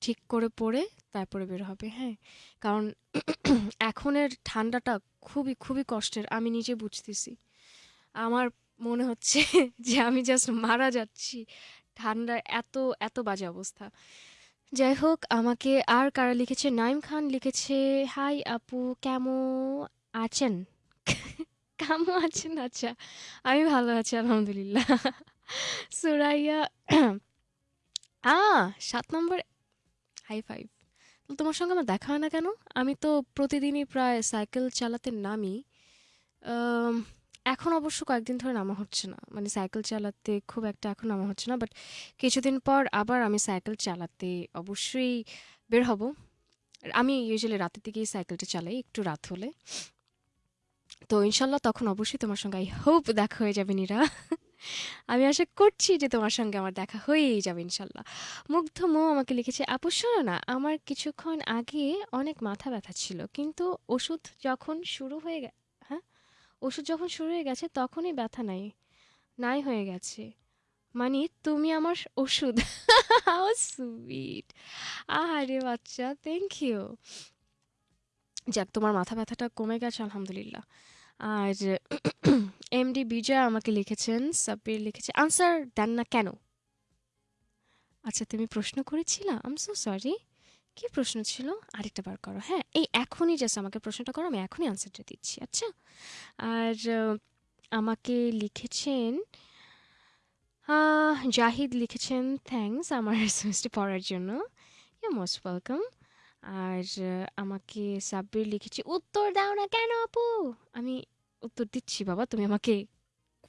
ঠিক করে পরে তারপরে বের হবে হ্যাঁ? কারণ এখনের ঠান্ডাটা খুবই খুবই কষ্টের, আমি নিজে বুঝতেছি। আমার মনে হচ্ছে যে আমি জাস্ট মারা যাচ্ছি। ঠান্ডার এত এত বাজে অবস্থা। যাই হোক আমাকে আর কারা লিখেছে? নাইম খান লিখেছে, হাই আপু কেমন আছেন? কেমন আছেন? আচ্ছা আমি ভালো আছি, আলহামদুলিল্লাহ। সুরাইয়া আ সাত নম্বর হাই ফাইভ তোমার সঙ্গে আমার দেখা হয় না কেন? আমি তো প্রতিদিনই প্রায় সাইকেল চালাতে নামি। এখন অবশ্য কয়েকদিন ধরে নামা হচ্ছে না। মানে সাইকেল চালাতে খুব একটা এখন নামা হচ্ছে না বাট কিছুদিন পর আবার আমি সাইকেল চালাতে অবশ্যই বের হব। আমি ইউজুয়ালি রাতের দিকেই সাইকেলটা চালাই, একটু রাত হলে। তো ইনশাল্লাহ তখন অবশ্যই তোমার সঙ্গে আই হোপ দেখা হয়ে যাবে নিরা। আমি আশা করছি যে তোমার সঙ্গে আমার দেখা হয়েই যাবে ইনশাল্লাহ। মুগ্ধ মো আমাকে লিখেছে, আপু, শোনো না, আমার কিছুক্ষণ আগে অনেক মাথা ব্যথা ছিল, কিন্তু ওষুধ যখন শুরু হয়ে হ্যাঁ ওষুধ যখন শুরু হয়ে গেছে, তখনই ব্যথা নাই নাই হয়ে গেছে। মানে তুমি আমার ওষুধ। সুইট আহারে বাচ্চা থ্যাংক ইউ যাক, তোমার মাথা ব্যথাটা কমে গেছে, আলহামদুলিল্লাহ। আর এমডি বিজয় আমাকে লিখেছেন, সাব্বির লিখেছে আনসার দেন না কেন? আচ্ছা তুমি প্রশ্ন করেছিলা? আম সো সরি কি প্রশ্ন ছিল? আরেকটা বার করো। হ্যাঁ এই এখনই জাস্ট আমাকে প্রশ্নটা করো, আমি এখনই আনসারটা দিচ্ছি। আচ্ছা? আর আমাকে লিখেছেন জাহিদ লিখেছেন থ্যাঙ্কস আমার এসএমএসটি পড়ার জন্য। ইউ মোস্ট ওয়েলকাম আর আমাকে সাব্বির লিখেছি, উত্তর দাও না কেন আপু? আমি উত্তর দিচ্ছি, বাবা, তুমি আমাকে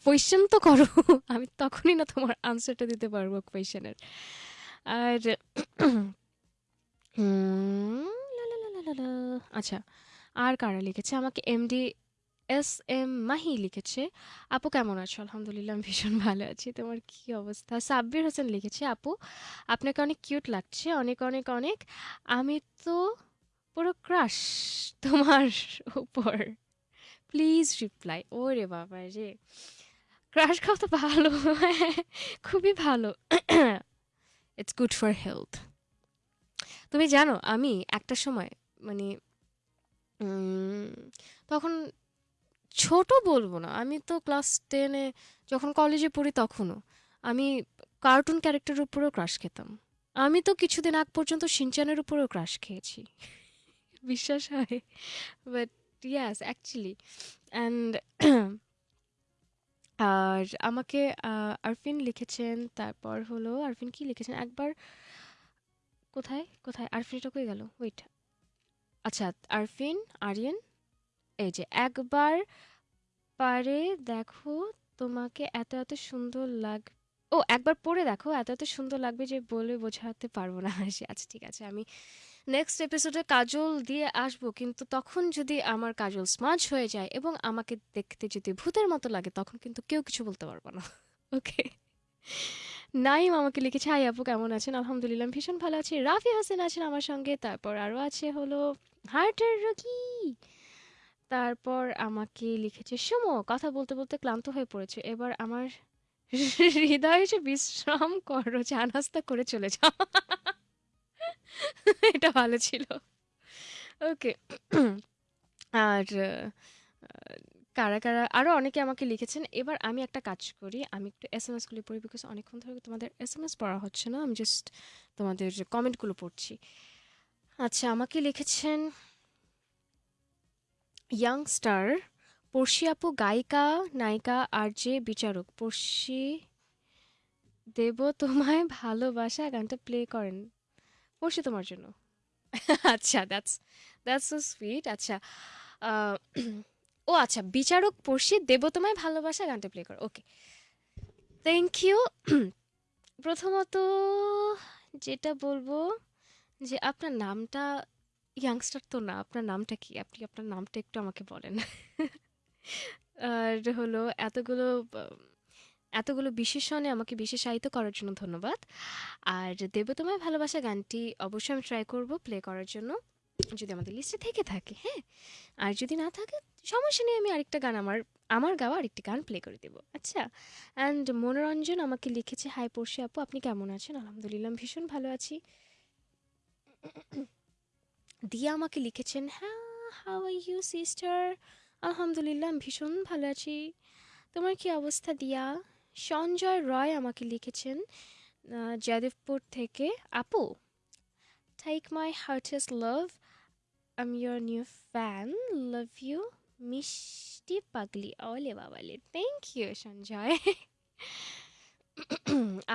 কোয়েশ্চেন তো করো। আমি তখনই না তোমার আনসারটা দিতে পারব কোয়েশ্চেনের আর উম, লা লা। আচ্ছা আর কারা লিখেছে? আমাকে এমডি এস এম মাহি লিখেছে। আপু কেমন আছো? আলহামদুলিল্লাহ আমি ভীষণ ভালো আছি। তোমার কি অবস্থা? সাব্বির হোসেন লিখেছে আপু। আপনাকে অনেক কিউট লাগছে অনেক অনেক অনেক। আমি তো পুরো ক্রাশ তোমার উপর। প্লিজ রিপ্লাই ওরে বাবা রে। ক্রাশ খাওয়া তো ভালো। খুবই ভালো। ইটস গুড ফর হেলথ তুমি জানো, আমি একটা সময় মানে তখন ছোট বলব না, আমি তো ক্লাস টেনে যখন কলেজে পড়ি তখনও, আমি কার্টুন ক্যারেক্টারের উপরেও ক্রাশ খেতাম। আমি তো কিছুদিন আগ পর্যন্ত সিনচানের উপরেও ক্রাশ খেয়েছি। বিশ্বাস হয়? বাট ইয়াস অ্যাকচুয়ালি অ্যান্ড আর আমাকে আরফিন লিখেছেন, তারপর হলো, আরফিন কি লিখেছেন? একবার কোথায়? কোথায়? আরফিনটা কই গেল? ওয়েট আচ্ছা আরফিন, আরিয়ান? এই যে, একবার পারে দেখো তোমাকে এত এত সুন্দর লাগ, ও, একবার পড়ে দেখো, এত এত সুন্দর লাগবে যে বলে বোঝাতে পারব না। হাসি আচ্ছা ঠিক আছে, আমি নেক্সট এপিসোডে কাজল দিয়ে আসব, কিন্তু তখন যদি আমার কাজল স্মাজ হয়ে যায় এবং আমাকে দেখতে যদি ভূতের মতো লাগে, তখন কিন্তু কেউ কিছু বলতে পারব না। ওকে নাইম আমাকে লিখেছে, হাই আপু, কেমন আছেন? আলহামদুলিল্লাহ ভীষণ ভালো আছি। রাফি হাসান আছেন আমার সঙ্গে, তারপর আরও আছে হলো হার্টের রোগী। তারপর আমাকে লিখেছে, সুমো, কথা বলতে বলতে ক্লান্ত হয়ে পড়েছে। এবার আমার হৃদয় এসে বিশ্রাম করো, চা নাস্তা করে চলে যাও। এটা ভালো ছিল। ওকে। আর কারা কারা আরও অনেকে আমাকে লিখেছেন, এবার আমি একটা কাজ করি, আমি একটু এস এম এসগুলি পড়ি বিকজ অনেকক্ষণ ধরে তোমাদের এস এম এস পড়া হচ্ছে না, আমি জাস্ট তোমাদের কমেন্টগুলো পড়ছি। আচ্ছা আমাকে লিখেছেন ইয়াংস্টার পড়শি আপু, গায়িকা, নায়িকা, আর যে বিচারক, পড়শি দেব তোমায় ভালোবাসা, গানটা প্লে করেন, পড়শি তোমার জন্য। আচ্ছা দ্যাটস দ্যাটস সো সুইট আচ্ছা ও আচ্ছা বিচারক পড়শি দেব তোমায় ভালোবাসা গানটা প্লে করো। ওকে থ্যাংক ইউ প্রথমত যেটা বলব যে আপনার নামটা ইয়াংস্টার তো না, আপনার নামটা কি? আপনি আপনার নামটা একটু আমাকে বলেন। আর হলো এতগুলো এতগুলো বিশেষণে আমাকে বিশেষায়িত করার জন্য ধন্যবাদ। আর দেব তোমায় ভালোবাসা গানটি অবশ্যই আমি ট্রাই করব প্লে করার জন্য। যদি আমাদের লিস্টে থেকে থাকে হ্যাঁ? আর যদি না থাকে, সমস্যা নেই, আমি আরেকটা গান আমার আমার গাওয়া আরেকটি গান প্লে করে দেবো। আচ্ছা অ্যান্ড মনোরঞ্জন আমাকে লিখেছে হাই পড়শি আপু, আপনি কেমন আছেন? আলহামদুলিল্লাহ ভীষণ ভালো আছি। দিয়া আমাকে লিখেছেন হ্যাঁ হাউ আর ইউ সিস্টার আলহামদুলিল্লাহ ভীষণ ভালো আছি। তোমার কি অবস্থা, দিয়া? সঞ্জয় রয় আমাকে লিখেছেন যাদবপুর থেকে, আপু take my heartest love I'm your new fan love you মিষ্টি পাগলি ওলে বাবালে থ্যাংক ইউ সঞ্জয়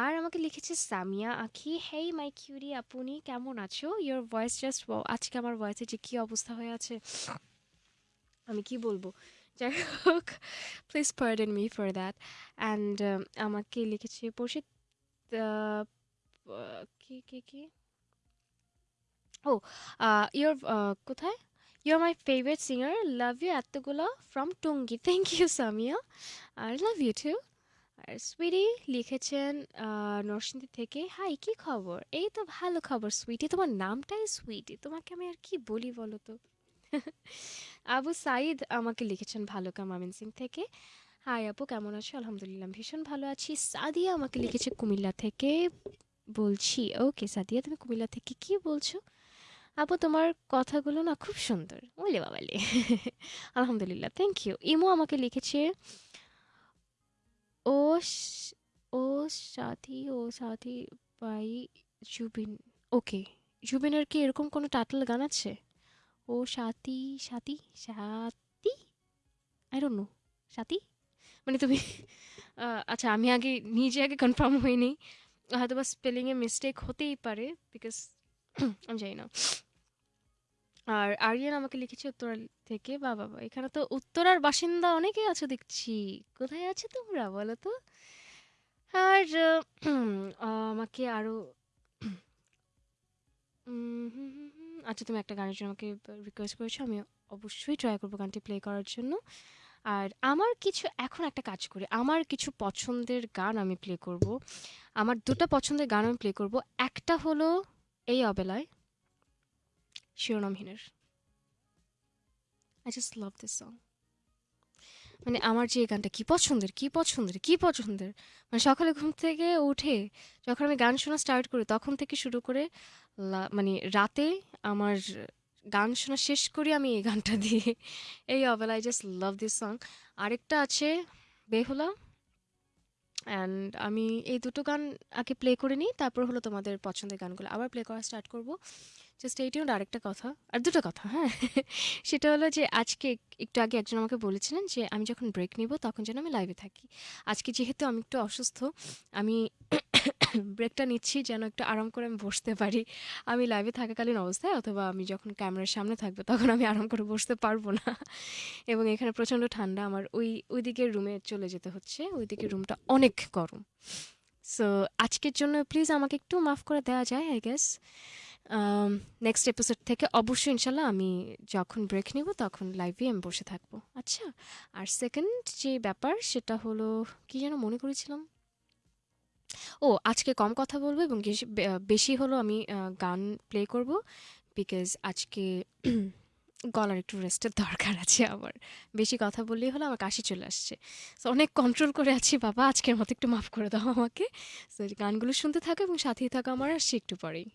আর আমাকে লিখেছে সামিয়া আখি। হেই মাই কিউরি আপনি কেমন আছো? ইয়োর ভয়েস জাস্ট আজকে আমার ভয়েসে যে কী অবস্থা হয়ে আছে, আমি কি বলব? যাই হোক please pardon me for that and আমাকে লিখেছে পরিষদ কি কি কি? ও ইয়োর কোথায়? Your my favourite singer love you এতগুলো from Tongi thank you Samia R love you too আর সুইটি লিখেছেন নরসিংদী থেকে। হাই কি খবর? এই তো ভালো খবর সুইটি তোমার নামটাই সুইটি তোমাকে আমি আর কি বলি বলো তো? আবু সাইদ আমাকে লিখেছেন ভালুকা মামিন সিং থেকে। হাই আপু, কেমন আছো? আলহামদুলিল্লাহ ভীষণ ভালো আছি। সাদিয়া আমাকে লিখেছে কুমিল্লা থেকে। বলছি, ওকে, সাদিয়া, তুমি কুমিল্লা থেকে কি বলছো? আপু, তোমার কথাগুলো না খুব সুন্দর। বলে বাবালে। আলহামদুলিল্লাহ থ্যাংক ইউ ইমো আমাকে লিখেছে, ও ও সাথী ও সাথী বাই জুবিন। ওকে জুবিনের কি এরকম কোনো টাইটেল গান আছে? ও সাথী সাথী সাথী? আই ডোন্ট নো সাথী? মানে তুমি আচ্ছা আমি আগে, নিজে আগে কনফার্ম হইনি। হয়তো বা স্পেলিংয়ে মিস্টেক হতেই পারে বিকজ আমি জানি না। আর আরিয়ান আমাকে লিখেছে উত্তরা থেকে, বা বাবা এখানে তো উত্তরার বাসিন্দা অনেকে আছো দেখছি। কোথায় আছে তোমরা বলো তো? আর আমাকে আরও। আচ্ছা তুমি একটা গানের জন্য আমাকে রিকোয়েস্ট করেছ আমি অবশ্যই ট্রাই করব গানটি প্লে করার জন্য। আর আমার কিছু, এখন একটা কাজ করি, আমার কিছু পছন্দের গান আমি প্লে করব। আমার দুটো পছন্দের গান আমি প্লে করব। একটা হলো এই অবেলায়। শিরোনামহীনের। I just love this song মানে আমার যে গানটা কি পছন্দের কি পছন্দের কি পছন্দের? মানে সকালে ঘুম থেকে উঠে যখন আমি গান শোনা স্টার্ট করি, তখন থেকে শুরু করে মানে রাতে আমার গান শোনা শেষ করি আমি এই গানটা দিয়ে। এই অবেলায় জাস্ট লাভ দিস সং আরেকটা আছে, বেহুলা। অ্যান্ড আমি এই দুটো গান আগে প্লে করে নিই, তারপর হলো তোমাদের পছন্দের গানগুলো। আবার প্লে করা স্টার্ট করব। জাস্ট এইটি আরেকটা কথা, আর দুটো কথা হ্যাঁ। সেটা হলো যে আজকে একটু আগে একজন আমাকে বলেছিলেন যে আমি যখন ব্রেক নিব তখন যেন আমি লাইভে থাকি। আজকে যেহেতু আমি একটু অসুস্থ, আমি ব্রেকটা নিচ্ছি যেন একটু আরাম করে আমি বসতে পারি। আমি লাইভে থাকাকালীন অবস্থায় অথবা আমি যখন ক্যামেরার সামনে থাকব তখন আমি আরাম করে বসতে পারব না। এবং এখানে প্রচণ্ড ঠান্ডা, আমার ওই ওই দিকের রুমে চলে যেতে হচ্ছে, ওই দিকের রুমটা অনেক গরম। সো আজকের জন্য প্লিজ আমাকে একটু মাফ করে দেওয়া যায় আই গেস নেক্সট এপিসোড থেকে অবশ্যই ইনশাল্লাহ আমি যখন ব্রেক নিব তখন লাইভে আমি বসে থাকব। আচ্ছা আর সেকেন্ড যে ব্যাপার সেটা হলো, কি যেন মনে করেছিলাম? ও, আজকে কম কথা বলব এবং বেশি- হলো আমি গান প্লে করব বিকজ আজকে গলার একটু রেস্টের দরকার আছে আমার। বেশি কথা বললেই হলো আমার কাশি চলে আসছে। সো অনেক কন্ট্রোল করে আছি বাবা, আজকের মতো একটু মাফ করে দাও আমাকে। সো গানগুলো শুনতে থাকো এবং সাথেই থাকো আমার আসছে একটু পরেই।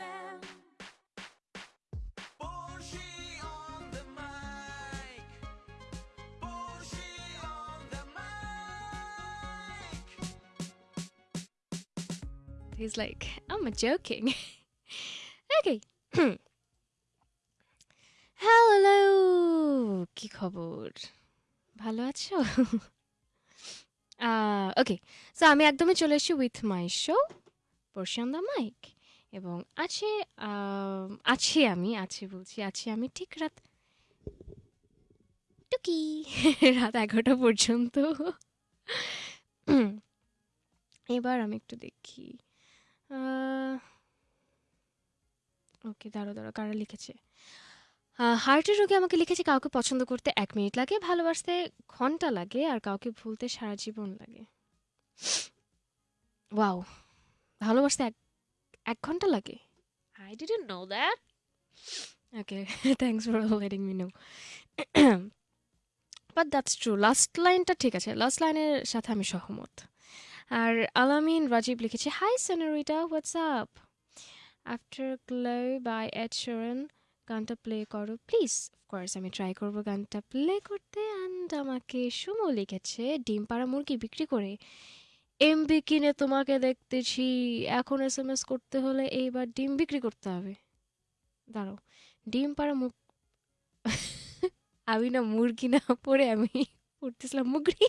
FM. Boshi on the mic. Boshi on the mic. He's like, I'm joking. okay. Hello কি খবর ভালো আছো ওকে সো আমি একদমই চলে এসেছি with my show portion the mic এবং আছে আছি আমি, আছি বলছি, আছি আমি ঠিক রাত টুকি, রাত এগারোটা পর্যন্ত। এবার আমি একটু দেখি। ওকে দাঁড়ো দাঁড়ো কারা লিখেছে? হার্টের রোগে আমাকে লিখেছে কাউকে পছন্দ করতে এক মিনিট লাগে, ভালোবাসতে ঘণ্টা লাগে, আর কাউকে ভুলতে সারা জীবন লাগে। ওয়াও, ভালোবাসতে এক এক ঘণ্টা লাগে। I didn't know that okay thanks for letting me know but that's true last লাইনটা ঠিক আছে লাস্ট লাইনের সাথে আমি সহমত। আর আলামিন রাজীব লিখেছে hi senorita what's up afterglow by Ed Sheeran গানটা প্লে করো প্লিজ অফকোর্স আমি ট্রাই করব গানটা প্লে করতে অ্যান্ড আমাকে সুমো লিখেছে ডিম পাড়া মুরগি বিক্রি করে। এমবি কিনে তোমাকে দেখতেছি, এখন এস এম এস করতে হলে এইবার ডিম বিক্রি করতে হবে। দাঁড়াও, ডিম পাড়া মুখ, আমি না মুরগি না, পরে আমি উঠতেছিলাম মুগড়ি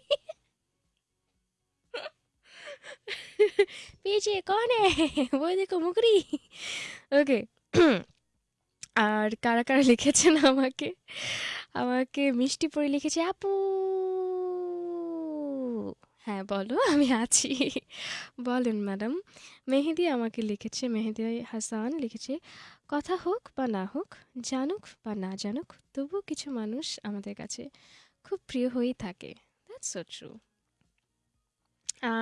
পিছিয়ে কনে বই দেখো মুগড়ি ওকে আর কারা কারা লিখেছেন আমাকে? আমাকে মিষ্টি পরে লিখেছে আপু। হ্যাঁ বলো, আমি আছি। বলেন ম্যাডাম, মেহেদি আমাকে লিখেছে, মেহেদি হাসান লিখেছে, কথা হোক বা না হোক, জানুক বা না জানুক তবু কিছু মানুষ আমাদের কাছে খুব প্রিয় হয়েই থাকে। দ্যাটস সো ট্রু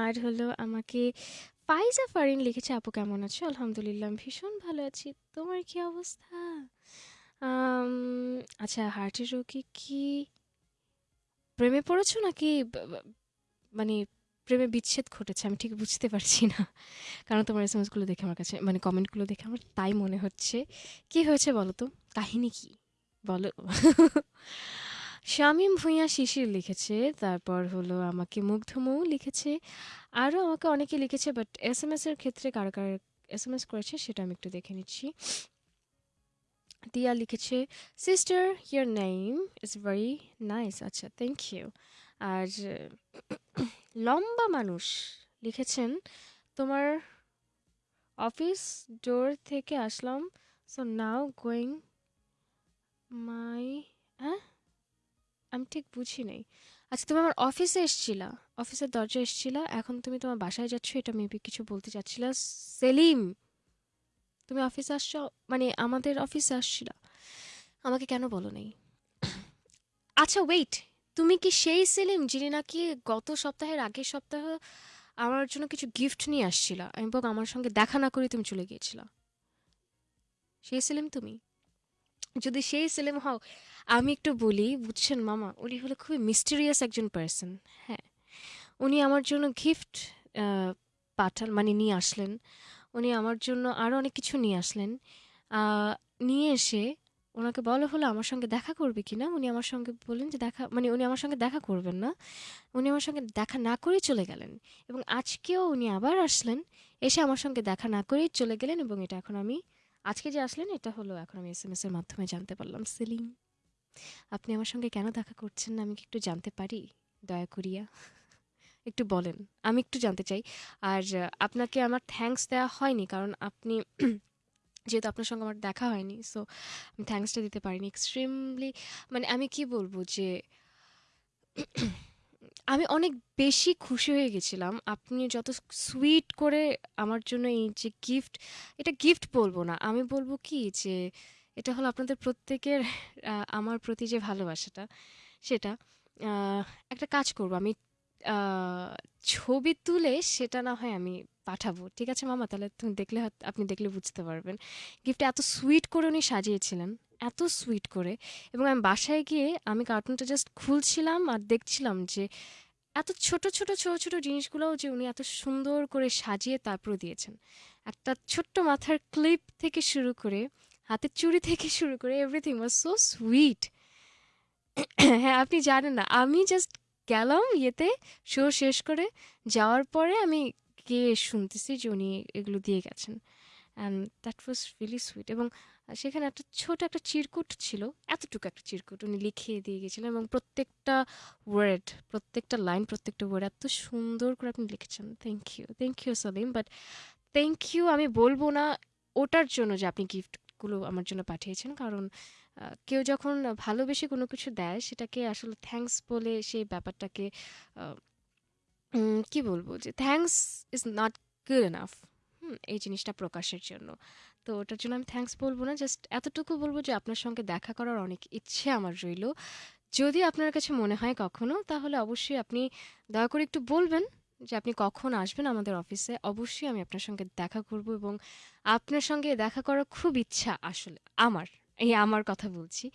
আর হলো আমাকে, ফাইজা ফারিন লিখেছে, আপু কেমন আছো? আলহামদুলিল্লাহ ভীষণ ভালো আছি। তোমার কি অবস্থা? আচ্ছা হার্টের রোগী কি প্রেমে পড়েছো নাকি? মানে প্রেমে বিচ্ছেদ ঘটেছে, আমি ঠিক বুঝতে পারছি না। কারণ তোমার এসগুলো দেখে আমার কাছে মানে কমেন্টগুলো দেখে আমার তাই মনে হচ্ছে। কি হয়েছে বলো তো? কাহিনী কি? বলো। শামীম ভূঁইয়া শিশির লিখেছে, তারপর হলো আমাকে মুগ্ধমৌ লিখেছে আরও আমাকে অনেকে লিখেছে বাট এস এম এর ক্ষেত্রে কার কার এস এম এস করেছে সেটা আমি একটু দেখে নিচ্ছি। দিয়া লিখেছে sister your name is very nice আচ্ছা থ্যাংক ইউ আর, লম্বা মানুষ লিখেছেন, তোমার অফিস ডোর থেকে আসলাম সো নাও গোয়িং মাই হ্যাঁ? আমি ঠিক বুঝি নাই। আচ্ছা তুমি আমার অফিসে এসছিলা, অফিসের দরজা এসছিলা, এখন তুমি তোমার বাসায় যাচ্ছ, এটা মেবি কিছু বলতে চাচ্ছিলা। সেলিম, তুমি অফিসে আসছো মানে আমাদের অফিসে আসছিলা। আমাকে কেন বলো নাই? আচ্ছা ওয়েট তুমি কি সেই সেলিম যিনি নাকি গত সপ্তাহের আগের সপ্তাহ আমার জন্য কিছু গিফট নিয়ে আসছিলা? এবং আমার সঙ্গে দেখা না করে তুমি চলে গিয়েছিলা। সেই সেলিম তুমি? যদি সেই সেলিম হও, আমি একটু বলি, বুঝছেন মামা, উনি হলো খুবই মিস্টেরিয়াস একজন পার্সন হ্যাঁ। উনি আমার জন্য গিফট পাঠান মানে নিয়ে আসলেন। উনি আমার জন্য আরও অনেক কিছু নিয়ে আসলেন। নিয়ে এসে ওনাকে বলা হলো আমার সঙ্গে দেখা করবে কি না উনি আমার সঙ্গে বললেন যে দেখা মানে উনি আমার সঙ্গে দেখা করবেন না। উনি আমার সঙ্গে দেখা না করেই চলে গেলেন এবং আজকেও উনি আবার আসলেন, এসে আমার সঙ্গে দেখা না করেই চলে গেলেন এবং এটা এখন আমি, আজকে যে আসলেন এটা হলো এখন আমি এস এম এর মাধ্যমে জানতে পারলাম। সেলিম, আপনি আমার সঙ্গে কেন দেখা করছেন না? আমি কি একটু জানতে পারি? দয়া করিয়া। একটু বলেন, আমি একটু জানতে চাই। আর আপনাকে আমার থ্যাঙ্কস দেওয়া হয়নি কারণ আপনি যেহেতু আপনার সঙ্গে আমার দেখা হয়নি সো আমি থ্যাঙ্কসটা দিতে পারিনি এক্সট্রিমলি মানে আমি কি বলব যে, আমি অনেক বেশি খুশি হয়ে গেছিলাম। আপনি যত সুইট করে আমার জন্য এই যে গিফট এটা গিফট বলব না। আমি বলব কি যে, এটা হলো আপনাদের প্রত্যেকের আমার প্রতি যে ভালোবাসাটা, সেটা একটা কাজ করব। আমি ছবি তুলে সেটা না হয় আমি পাঠাবো। ঠিক আছে মামা? তাহলে তুমি দেখলে আপনি দেখলে বুঝতে পারবেন। গিফটটা এত সুইট করে উনি সাজিয়েছিলেন, এত সুইট করে। এবং আমি বাসায় গিয়ে আমি কার্টুনটা জাস্ট খুলছিলাম আর দেখছিলাম যে, এত ছোট ছোট ছোট ছোট জিনিসগুলোও যে উনি এত সুন্দর করে সাজিয়ে তারপর দিয়েছেন। একটা ছোট্ট মাথার ক্লিপ থেকে শুরু করে, হাতের চুড়ি থেকে শুরু করে এভরিথিং ওয়াজ সো সুইট হ্যাঁ আপনি জানেন না, আমি জাস্ট গেলাম ইয়েতে শো শেষ করে যাওয়ার পরে আমি গিয়ে শুনতেছি যে উনি এগুলো দিয়ে গেছেন। And that was really sweet এবং সেখানে একটা ছোট একটা চিরকুট ছিল, এতটুকু একটা চিরকুট উনি লিখিয়ে দিয়ে গেছিলেন এবং প্রত্যেকটা ওয়ার্ড প্রত্যেকটা লাইন প্রত্যেকটা ওয়ার্ড এত সুন্দর করে আপনি লিখেছেন। Thank you thank you Salim but thank you আমি বলব না ওটার জন্য যে আপনি গিফটগুলো আমার জন্য পাঠিয়েছেন, কারণ কেউ যখন ভালোবেসে কোনো কিছু দেয়, সেটাকে আসলে থ্যাঙ্কস বলে সেই ব্যাপারটাকে কি বলব যে thanks is not good enough এই জিনিসটা প্রকাশের জন্য। তো ওটার জন্য আমি থ্যাঙ্কস বলব না জাস্ট এতটুকু বলব যে, আপনার সঙ্গে দেখা করার অনেক ইচ্ছে আমার রইল। যদি আপনার কাছে মনে হয় কখনো, তাহলে অবশ্যই আপনি দয়া করে একটু বলবেন যে, আপনি কখন আসবেন আমাদের অফিসে। অবশ্যই আমি আপনার সঙ্গে দেখা করব এবং আপনার সঙ্গে দেখা করার খুব ইচ্ছা আসলে, আমার। এই আমার কথা বলছি।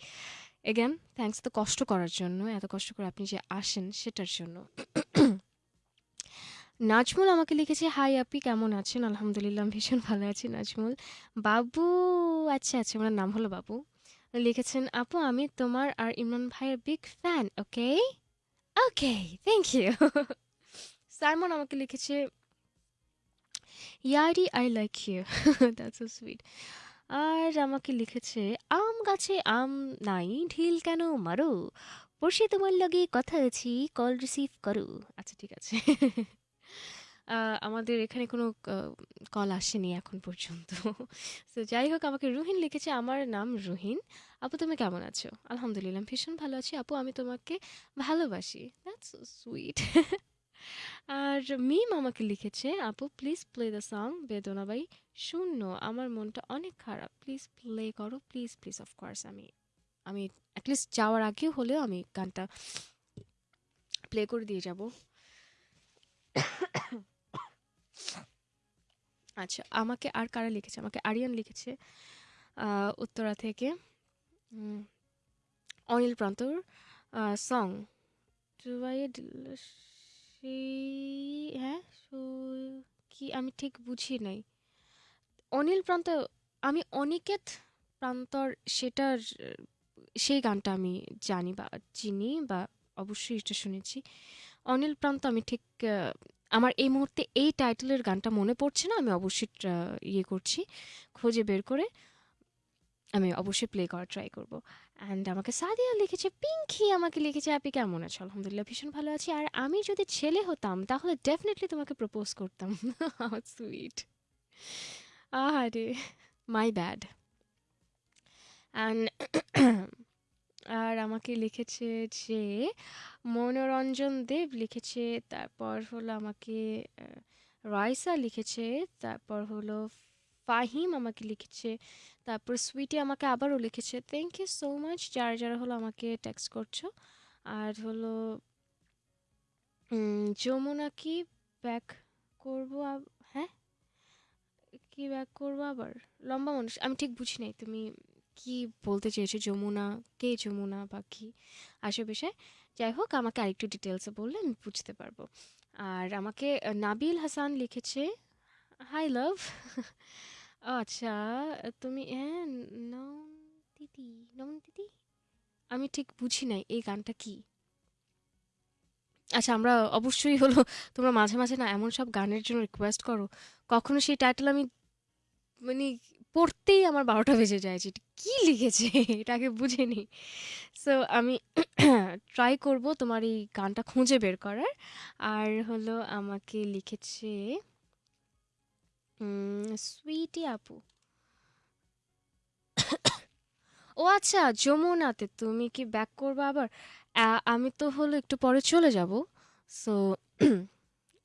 এগেন থ্যাঙ্কস তো কষ্ট করার জন্য, এত কষ্ট করে আপনি যে আসেন সেটার জন্য। নাজমুল আমাকে লিখেছে হাই আপি কেমন আছেন? আলহামদুলিল্লাহ ভীষণ ভালো আছি নাজমুল। বাবু আচ্ছা আচ্ছা ওনার নাম হলো বাবু। লিখেছেন, আপু, আমি তোমার আর ইমরান ভাইয়ের big fan okay okay thank you Simon আমাকে লিখেছে ইয়ারি I like you that's so sweet আর আমাকে লিখেছে, আম গাছে আম নাই, ঢিল কেন মারো? বসে তোমার লগে কথা আছি, কল রিসিভ করো। আচ্ছা ঠিক আছে। আমাদের এখানে কোনো কল আসেনি এখন পর্যন্ত। তো যাই হোক, আমাকে রুহিন লিখেছে, আমার নাম রুহিন। আপু, তুমি কেমন আছো? আলহামদুলিল্লাহ ভীষণ ভালো আছি। আপু, আমি তোমাকে ভালোবাসি। দ্যাটস সুইট আর মিম আমাকে লিখেছে, আপু please play the song Bedona by Shunno. আমার মনটা অনেক খারাপ। প্লিজ প্লে করো প্লিজ প্লিজ অফকোর্স আমি আমি অ্যাটলিস্ট যাওয়ার আগেও হলেও আমি গানটা প্লে করে দিয়ে যাব। আচ্ছা আমাকে আর কারা লিখেছে? আমাকে আরিয়ান লিখেছে উত্তরা থেকে অনিল প্রান্তর সং হ্যাঁ সো, কি, আমি ঠিক বুঝি নাই। অনিল প্রান্ত, আমি অনিকেত প্রান্তর সেটার, সেই গানটা আমি জানি বা চিনি বা অবশ্যই এটা শুনেছি। অনিল প্রান্ত, আমি ঠিক আমার এই মুহূর্তে এই টাইটেলের গানটা মনে পড়ছে না, আমি অবশ্যই ইয়ে করছি, খুঁজে বের করে। আমি অবশ্যই প্লে করার ট্রাই করব। অ্যান্ড আমাকে সাদিয়া লিখেছে, পিঙ্কি আমাকে লিখেছে, আপনি কেমন আছো? আলহামদুলিল্লাহ ভীষণ ভালো আছি। আর আমি যদি ছেলে হতাম, তাহলে ডেফিনেটলি তোমাকে প্রপোজ করতাম। সুইট আরে মাই ব্যাড অ্যান্ড আর আমাকে লিখেছে যে, মনোরঞ্জন দেব লিখেছে, তারপর হলো আমাকে রাইসা লিখেছে, তারপর হলো ফাহিম আমাকে লিখেছে, তারপর সুইটি আমাকে আবারও লিখেছে। থ্যাংক ইউ সো মাচ যারা যারা হলো আমাকে টেক্সট করছ। আর হলো যমুনা কি ব্যাক করব হ্যাঁ? কি ব্যাক করব আবার? লম্বা মানুষ, আমি ঠিক বুঝি নাই, তুমি কি বলতে চেয়েছো? যমুনা, কে যমুনা বা কি? বিষয়, যাই হোক, আমাকে আরেকটু ডিটেলসে বললে আমি বুঝতে পারব। আর আমাকে নাবিল হাসান লিখেছে হাই লাভ আচ্ছা। তুমি হ্যাঁ নন দিদি নন দিদি আমি ঠিক বুঝি নাই, এই গানটা কি? আচ্ছা আমরা অবশ্যই হলো, তোমরা মাঝে মাঝে না এমন সব গানের জন্য রিকোয়েস্ট করো। কখনো সেই টাইটেল আমি মানে পড়তেই আমার বারোটা বেজে যায়, যে কী লিখেছে? এটাকে বুঝিনি সো আমি ট্রাই করব তোমার এই গানটা খুঁজে বের করার। আর হলো আমাকে লিখেছে সুইটি আপু। ও আচ্ছা যমুনাতে তুমি কি ব্যাক করবে আবার? আমি তো হলো একটু পরে চলে যাব। সো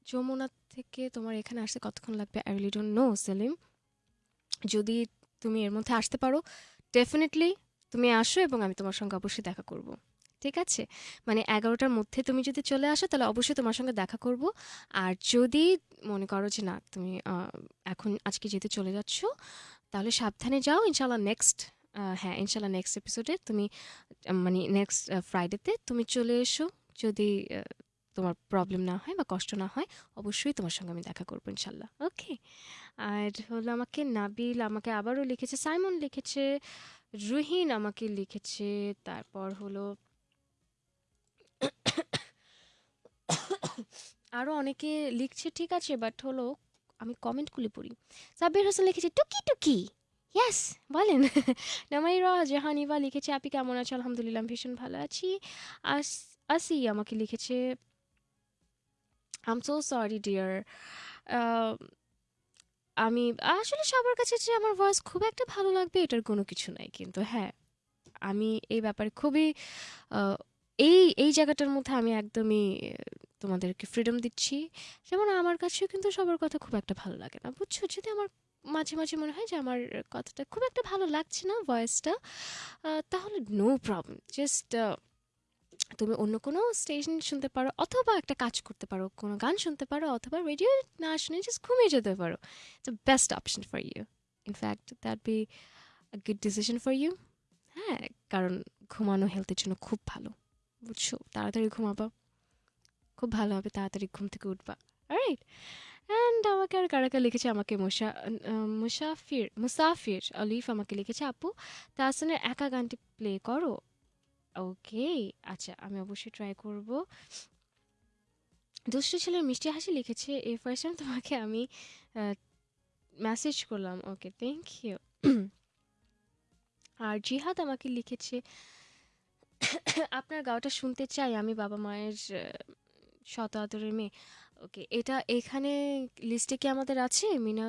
যমুনা থেকে তোমার এখানে আসতে কতক্ষণ লাগবে? I really don't know Selim. যদি তুমি এর মধ্যে আসতে পারো ডেফিনেটলি তুমি আসো এবং আমি তোমার সঙ্গে অবশ্যই দেখা করব। ঠিক আছে? মানে এগারোটার মধ্যে তুমি যদি চলে আসো, তাহলে অবশ্যই তোমার সঙ্গে দেখা করব। আর যদি মনে করো যে না, তুমি এখন আজকে যেতে চলে যাচ্ছ, তাহলে সাবধানে যাও। ইনশাল্লাহ নেক্সট হ্যাঁ ইনশাল্লাহ নেক্সট এপিসোডে তুমি মানে নেক্সট ফ্রাইডেতে তুমি চলে এসো। যদি তোমার প্রবলেম না হয় বা কষ্ট না হয়, অবশ্যই তোমার সঙ্গে আমি দেখা করব ইনশাল্লাহ ওকে আর হলো আমাকে নাবিল আমাকে আবারও লিখেছে, সাইমন লিখেছে, রুহিন আমাকে লিখেছে, তারপর হলো আরও অনেকে লিখছে, ঠিক আছে বাট হলো আমি কমেন্টগুলি পড়ি। সাব্বির হোসেন লিখেছে, টুকি টুকি? ইয়াস বলেন। নামাইরা জাহানিবা লিখেছে, আপনি কেমন আছো? আলহামদুলিল্লাহ ভীষণ ভালো আছি। আস, আসি আমাকে লিখেছে আম সো সরি ডিয়ার আমি, আসলে সবার কাছে যে আমার ভয়েস খুব একটা ভালো লাগবে, এটার কোনো কিছু নাই, কিন্তু হ্যাঁ আমি এই ব্যাপারে খুবই এই এই জায়গাটার মধ্যে আমি একদমই তোমাদেরকে ফ্রিডম দিচ্ছি। যেমন আমার কাছেও কিন্তু সবার কথা খুব একটা ভালো লাগে না। বুঝছ? যদি আমার মাঝে মাঝে মনে হয় যে আমার কথাটা খুব একটা ভালো লাগছে না ভয়েসটা তাহলে নো প্রবলেম জাস্ট তুমি অন্য কোনো স্টেশন শুনতে পারো, অথবা একটা কাজ করতে পারো, কোনো গান শুনতে পারো, অথবা রেডিও না শুনে জাস্ট ঘুমিয়ে যেতে পারো। The best option for you in fact that be a good decision for you হ্যাঁ কারণ ঘুমানো হেলথের জন্য খুব ভালো। বুঝছ? তাড়াতাড়ি ঘুমাবা। খুব ভালো হবে তাড়াতাড়ি ঘুম থেকে উঠবা। রাইট অ্যান্ড আমাকে আর কারাকা লিখেছে? আমাকে মুসা মুসাফির মুসাফির আলিফ আমাকে লিখেছে, আপু, তাহসানের একা গানটি প্লে করো? ওকে আচ্ছা আমি অবশ্যই ট্রাই করব। দুষ্টু ছেলের মিষ্টি হাসি লিখেছে, এই ফার্স্ট তোমাকে আমি মেসেজ করলাম। ওকে থ্যাংক ইউ আর জিহাদ আমাকে লিখেছে আপনার গাওয়াটা শুনতে চাই আমি বাবা মায়ের শত আদরের মেয়ে। ওকে, এটা এখানে লিস্টে কি আমাদের আছে? মিনা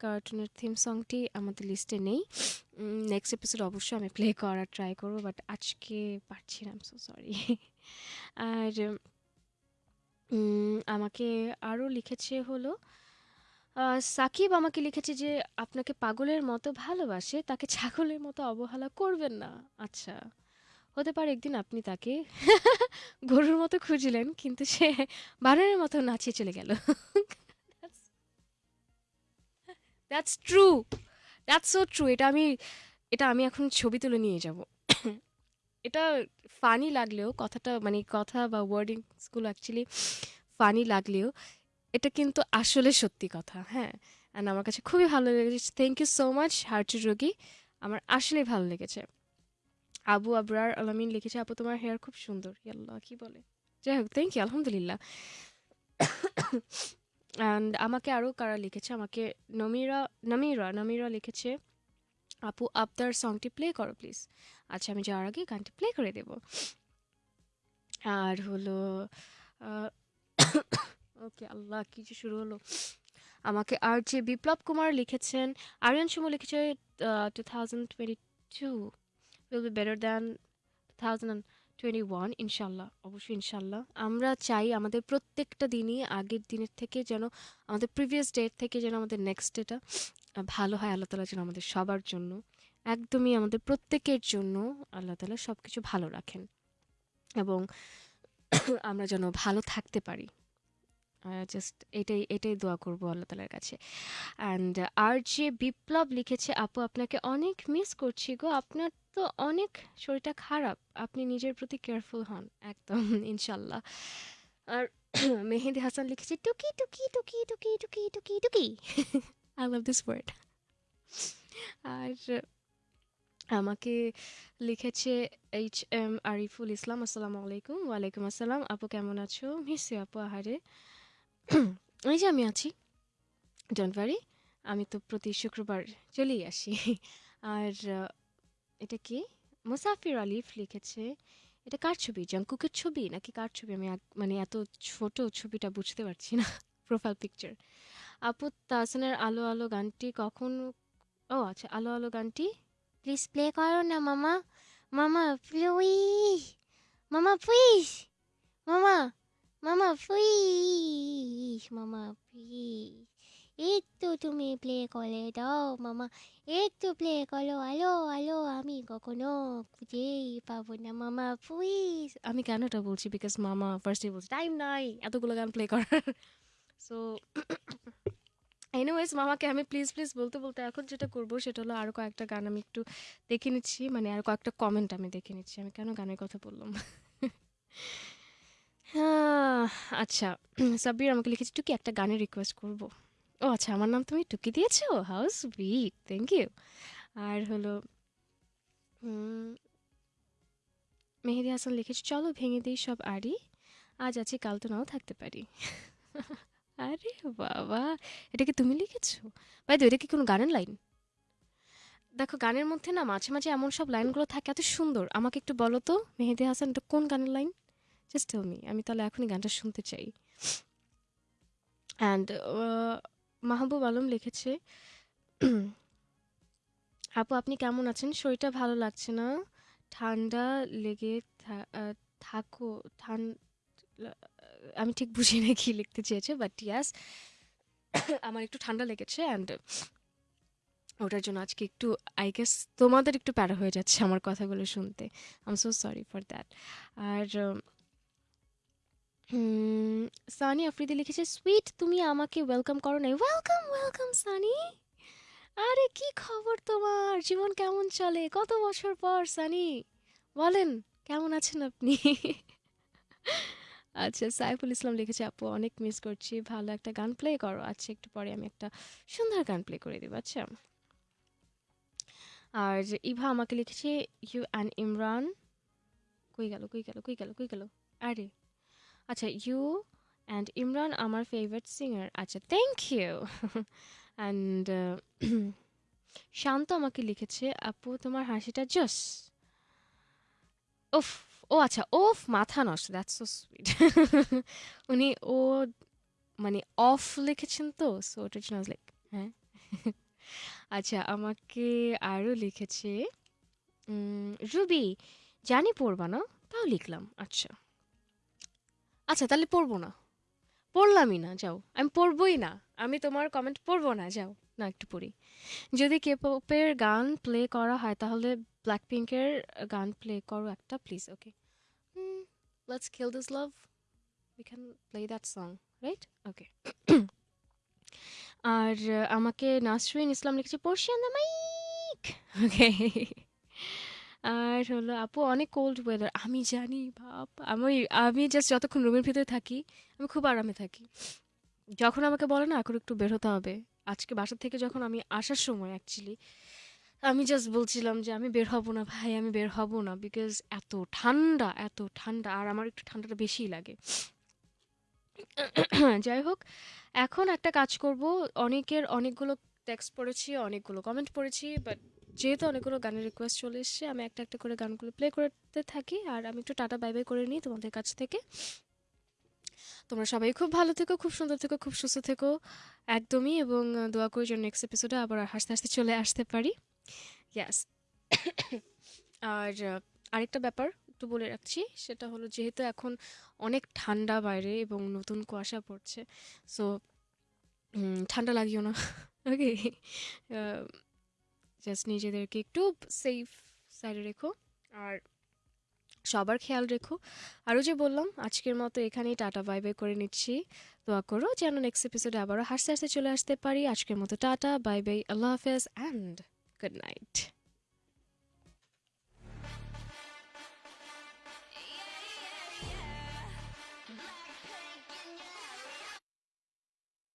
কার্টুনের থিম সংটি আমাদের লিস্টে নেই। নেক্সট এপিসোড অবশ্যই আমি প্লে করার ট্রাই করব বাট আজকে পারছি না সো সরি আর আমাকে আরও লিখেছে হলো সাকিব আমাকে লিখেছে যে আপনাকে পাগলের মতো ভালোবাসে, তাকে ছাগলের মতো অবহেলা করবেন না। আচ্ছা। হতে পারে একদিন আপনি তাকে গরুর মতো খুঁজলেন, কিন্তু সে বানরের মতো নাচিয়ে চলে গেল। That's true that's so true এটা আমি এটা আমি এখন ছবি তুলে নিয়ে যাব। এটা ফানি লাগলেও, কথাটা মানে কথা বা ওয়ার্ডিংসগুলো অ্যাকচুয়ালি ফানি লাগলেও, এটা কিন্তু আসলে সত্যি কথা হ্যাঁ। অ্যান্ড আমার কাছে খুবই ভালো লেগেছে। থ্যাংক ইউ সো মাচ হার্চু রোগী। আমার আসলেই ভালো লেগেছে। আবু আবরার আলামিন লিখেছে, আপু, তোমার হেয়ার খুব সুন্দর। ইয়াল্লাহ, কি বলে? যাই হোক থ্যাংক ইউ আলহামদুলিল্লাহ। অ্যান্ড আমাকে আরও কারা লিখেছে? আমাকে নমিরা নমিরা নমিরা লিখেছে, আপু আবদার সংটি প্লে করো প্লিজ আচ্ছা আমি যাওয়ার আগে গানটি প্লে করে দেব। আর হলো ওকে, আল্লাহ কিছু শুরু হলো। আমাকে আর যে বিপ্লব কুমার লিখেছেন, আরিয়ান সুমো লিখেছে two thousand twenty two will be better than two thousand twenty one ইনশাল্লাহ অবশ্যই ইনশাল্লাহ আমরা চাই আমাদের প্রত্যেকটা দিনই আগের দিনের থেকে যেন, আমাদের প্রিভিয়াস ডেট থেকে যেন আমাদের নেক্সট ডেটা ভালো হয়, আল্লাহ তালা যেন আমাদের সবার জন্য, একদমই আমাদের প্রত্যেকের জন্য আল্লাহ তালা সব কিছু ভালো রাখেন এবং আমরা যেন ভালো থাকতে পারি। জাস্ট এটাই এটাই দোয়া করব আল্লাহ তালার কাছে। অ্যান্ড আর যে বিপ্লব লিখেছে, আপু, আপনাকে অনেক মিস করছি গো। আপনার তো অনেক শরীরটা খারাপ। আপনি নিজের প্রতি কেয়ারফুল হন। একদম, ইনশাল্লাহ। আর মেহেদি হাসান লিখেছে, টুকি টুকি টুকি টুকি টুকি টুকি টুকি। আই লাভ দিস ওয়ার্ড আর, আমাকে লিখেছে এইচ এম আরিফুল ইসলাম আসসালামু আলাইকুম। ওয়ালাইকুম আসসালাম। আপু, কেমন আছো? মিস আপু, আহারে। এই যে আমি আছি ডোন্ট আমি তো প্রতি শুক্রবার চলেই আসি। আর এটা কি? মুসাফির আলিফ লিখেছে, এটা কার ছবি? জঙ্কুকের ছবি? নাকি কার ছবি? আমি মানে এত ছোট ছবিটা বুঝতে পারছি না প্রোফাইল পিকচার আপু, তাহসানের আলো আলো গানটি কখন, ও আচ্ছা আলো আলো গানটি? প্লিজ প্লে করো না, মামা। মামা প্লিজ মামা প্লিজ মামা। মামা প্লিজ মামা প্লিজ একটু তুমি প্লে করে দাও, মামা, একটু প্লে করো, আলো আলো, আমি কখনো খুঁজেই পাবো না, মামা প্লিজ আমি কেন এটা বলছি? বিকজ মামা ফার্স্টে বলছে টাইম নাই, এতগুলো গান প্লে করার। সো এনিওয়েজ মামাকে আমি প্লিজ প্লিজ বলতে বলতে এখন যেটা করব, সেটা হলো আরও কয়েকটা গান আমি একটু দেখে নিচ্ছি মানে আর কয়েকটা কমেন্ট আমি দেখে নিচ্ছি। আমি কেন গানের কথা বললাম? হ্যাঁ, আচ্ছা সাব্বির আমাকে লিখেছে টুকি একটা গানের রিকোয়েস্ট করব। ও আচ্ছা আমার নাম তুমি টুকি দিয়েছ? হাউস সুইট থ্যাংক ইউ আর হলো মেহেদি হাসান লিখেছে চলো ভেঙে দিই সব আড়ি আজ আছি কাল তো নাও থাকতে পারি। আরে বাবা এটা কি তুমি লিখেছো? ভাই তো এটা কি কোনো গানের লাইন দেখো গানের মধ্যে না মাঝে মাঝে এমন সব লাইনগুলো থাকে এত সুন্দর। আমাকে একটু বলো তো মেহেদি হাসান এটা কোন গানের লাইন জাস্ট টেল মি আমি তাহলে এখনই গানটা শুনতে চাই। অ্যান্ড মাহবুব আলম লিখেছে, আপু আপনি কেমন আছেন? শরীরটা ভালো লাগছে না। ঠান্ডা লেগে থাকো। আমি ঠিক বুঝি না কি লিখতে চেয়েছে বাট ইয়াস আমার একটু ঠান্ডা লেগেছে অ্যান্ড ওটার জন্য আজকে একটু আই গেস তোমাদের একটু প্যারা হয়ে যাচ্ছে আমার কথাগুলো শুনতে। I'm so sorry for that আর সানি আফ্রিদি লিখেছে, সুইট, তুমি আমাকে ওয়েলকাম করো নাই। Welcome welcome, Sunny. আরে, কি খবর তোমার? জীবন কেমন চলে? কত বছর পর, সানি? বলেন, কেমন আছেন আপনি? আচ্ছা সাইফুল ইসলাম লিখেছে, আপু, অনেক মিস করছি। ভালো একটা গান প্লে করো। আচ্ছা একটু পরে আমি একটা সুন্দর গান প্লে করে দেবো আচ্ছা? আর ইভা আমাকে লিখেছে, ইউ অ্যান্ড ইমরান। কই গেল কই গেল কই গেল কই গেল? আরে আচ্ছা ইউ অ্যান্ড ইমরান আমার ফেভারিট সিঙ্গার আচ্ছা থ্যাংক ইউ অ্যান্ড শান্ত আমাকে লিখেছে, আপু, তোমার হাসিটা জস ওফ, ও আচ্ছা ওফ, মাথা নষ্ট দ্যাটস সো সুইট উনি ও মানে অফ লিখেছেন তো সো ওটার লাইক হ্যাঁ? আচ্ছা আমাকে আরও লিখেছে রুবি, জানি পড়বা না, তাও লিখলাম। আচ্ছা। আচ্ছা তাহলে পড়ব না। পড়লামই না, যাও। আমি পড়বই না। আমি তোমার কমেন্ট পড়ব না, যাও। না, একটু পড়ি। যদি কে পপের গান প্লে করা হয়, তাহলে ব্ল্যাক পিঙ্কের গান প্লে করো একটা please okay let's kill this love we can play that song right okay আর আমাকে নাসরিন ইসলাম লিখেছে পড়শিয়ান দ্য মাইক ওকে আর হলো, আপু, অনেক কোল্ড ওয়েদার আমি জানি, বাপ, আমি আমি জাস্ট যতক্ষণ রুমের ভিতরে থাকি, আমি খুব আরামে থাকি। যখন আমাকে বলে না, এখন একটু বের হতে হবে, আজকে বাসা থেকে যখন আমি আসার সময় অ্যাকচুয়ালি আমি জাস্ট বলছিলাম যে, আমি বের হব না, ভাই, আমি বের হব না বিকজ এত ঠান্ডা এত ঠান্ডা, আর আমার একটু ঠান্ডাটা বেশিই লাগে। যাই হোক, এখন একটা কাজ করব। অনেকের অনেকগুলো টেক্সট পড়েছি, অনেকগুলো কমেন্ট পড়েছি বাট যেহেতু অনেকগুলো গানের রিকোয়েস্ট চলে এসছে, আমি একটা একটা করে গানগুলো প্লে করতে থাকি। আর আমি একটু টাটা বাই বাই করে নিই তোমাদের কাছ থেকে। তোমরা সবাই খুব ভালো থেকো, খুব সুন্দর থেকো, খুব সুস্থ থেকো। একদমই, এবং দোয়া করি যেন নেক্সট এপিসোডে আবার হাসতে হাসতে চলে আসতে পারি। ইয়াস আর আরেকটা ব্যাপার একটু বলে রাখছি, সেটা হলো যেহেতু এখন অনেক ঠান্ডা বাইরে এবং নতুন কুয়াশা পড়ছে সো ঠান্ডা লাগিও না। ওকে জাস্ট নিজেদেরকে একটু সেফ সাইডে রেখো। আর সবার খেয়াল রেখো। আরও যে বললাম, আজকের মতো এখানেই টাটা বাই বাই করে নিচ্ছি। দোয়া করো যেন নেক্সট এপিসোডে আবারও হাসতে হাসতে চলে আসতে পারি। আজকের মতো টাটা বাই বাই আল্লাহ হাফেজ অ্যান্ড গুড নাইট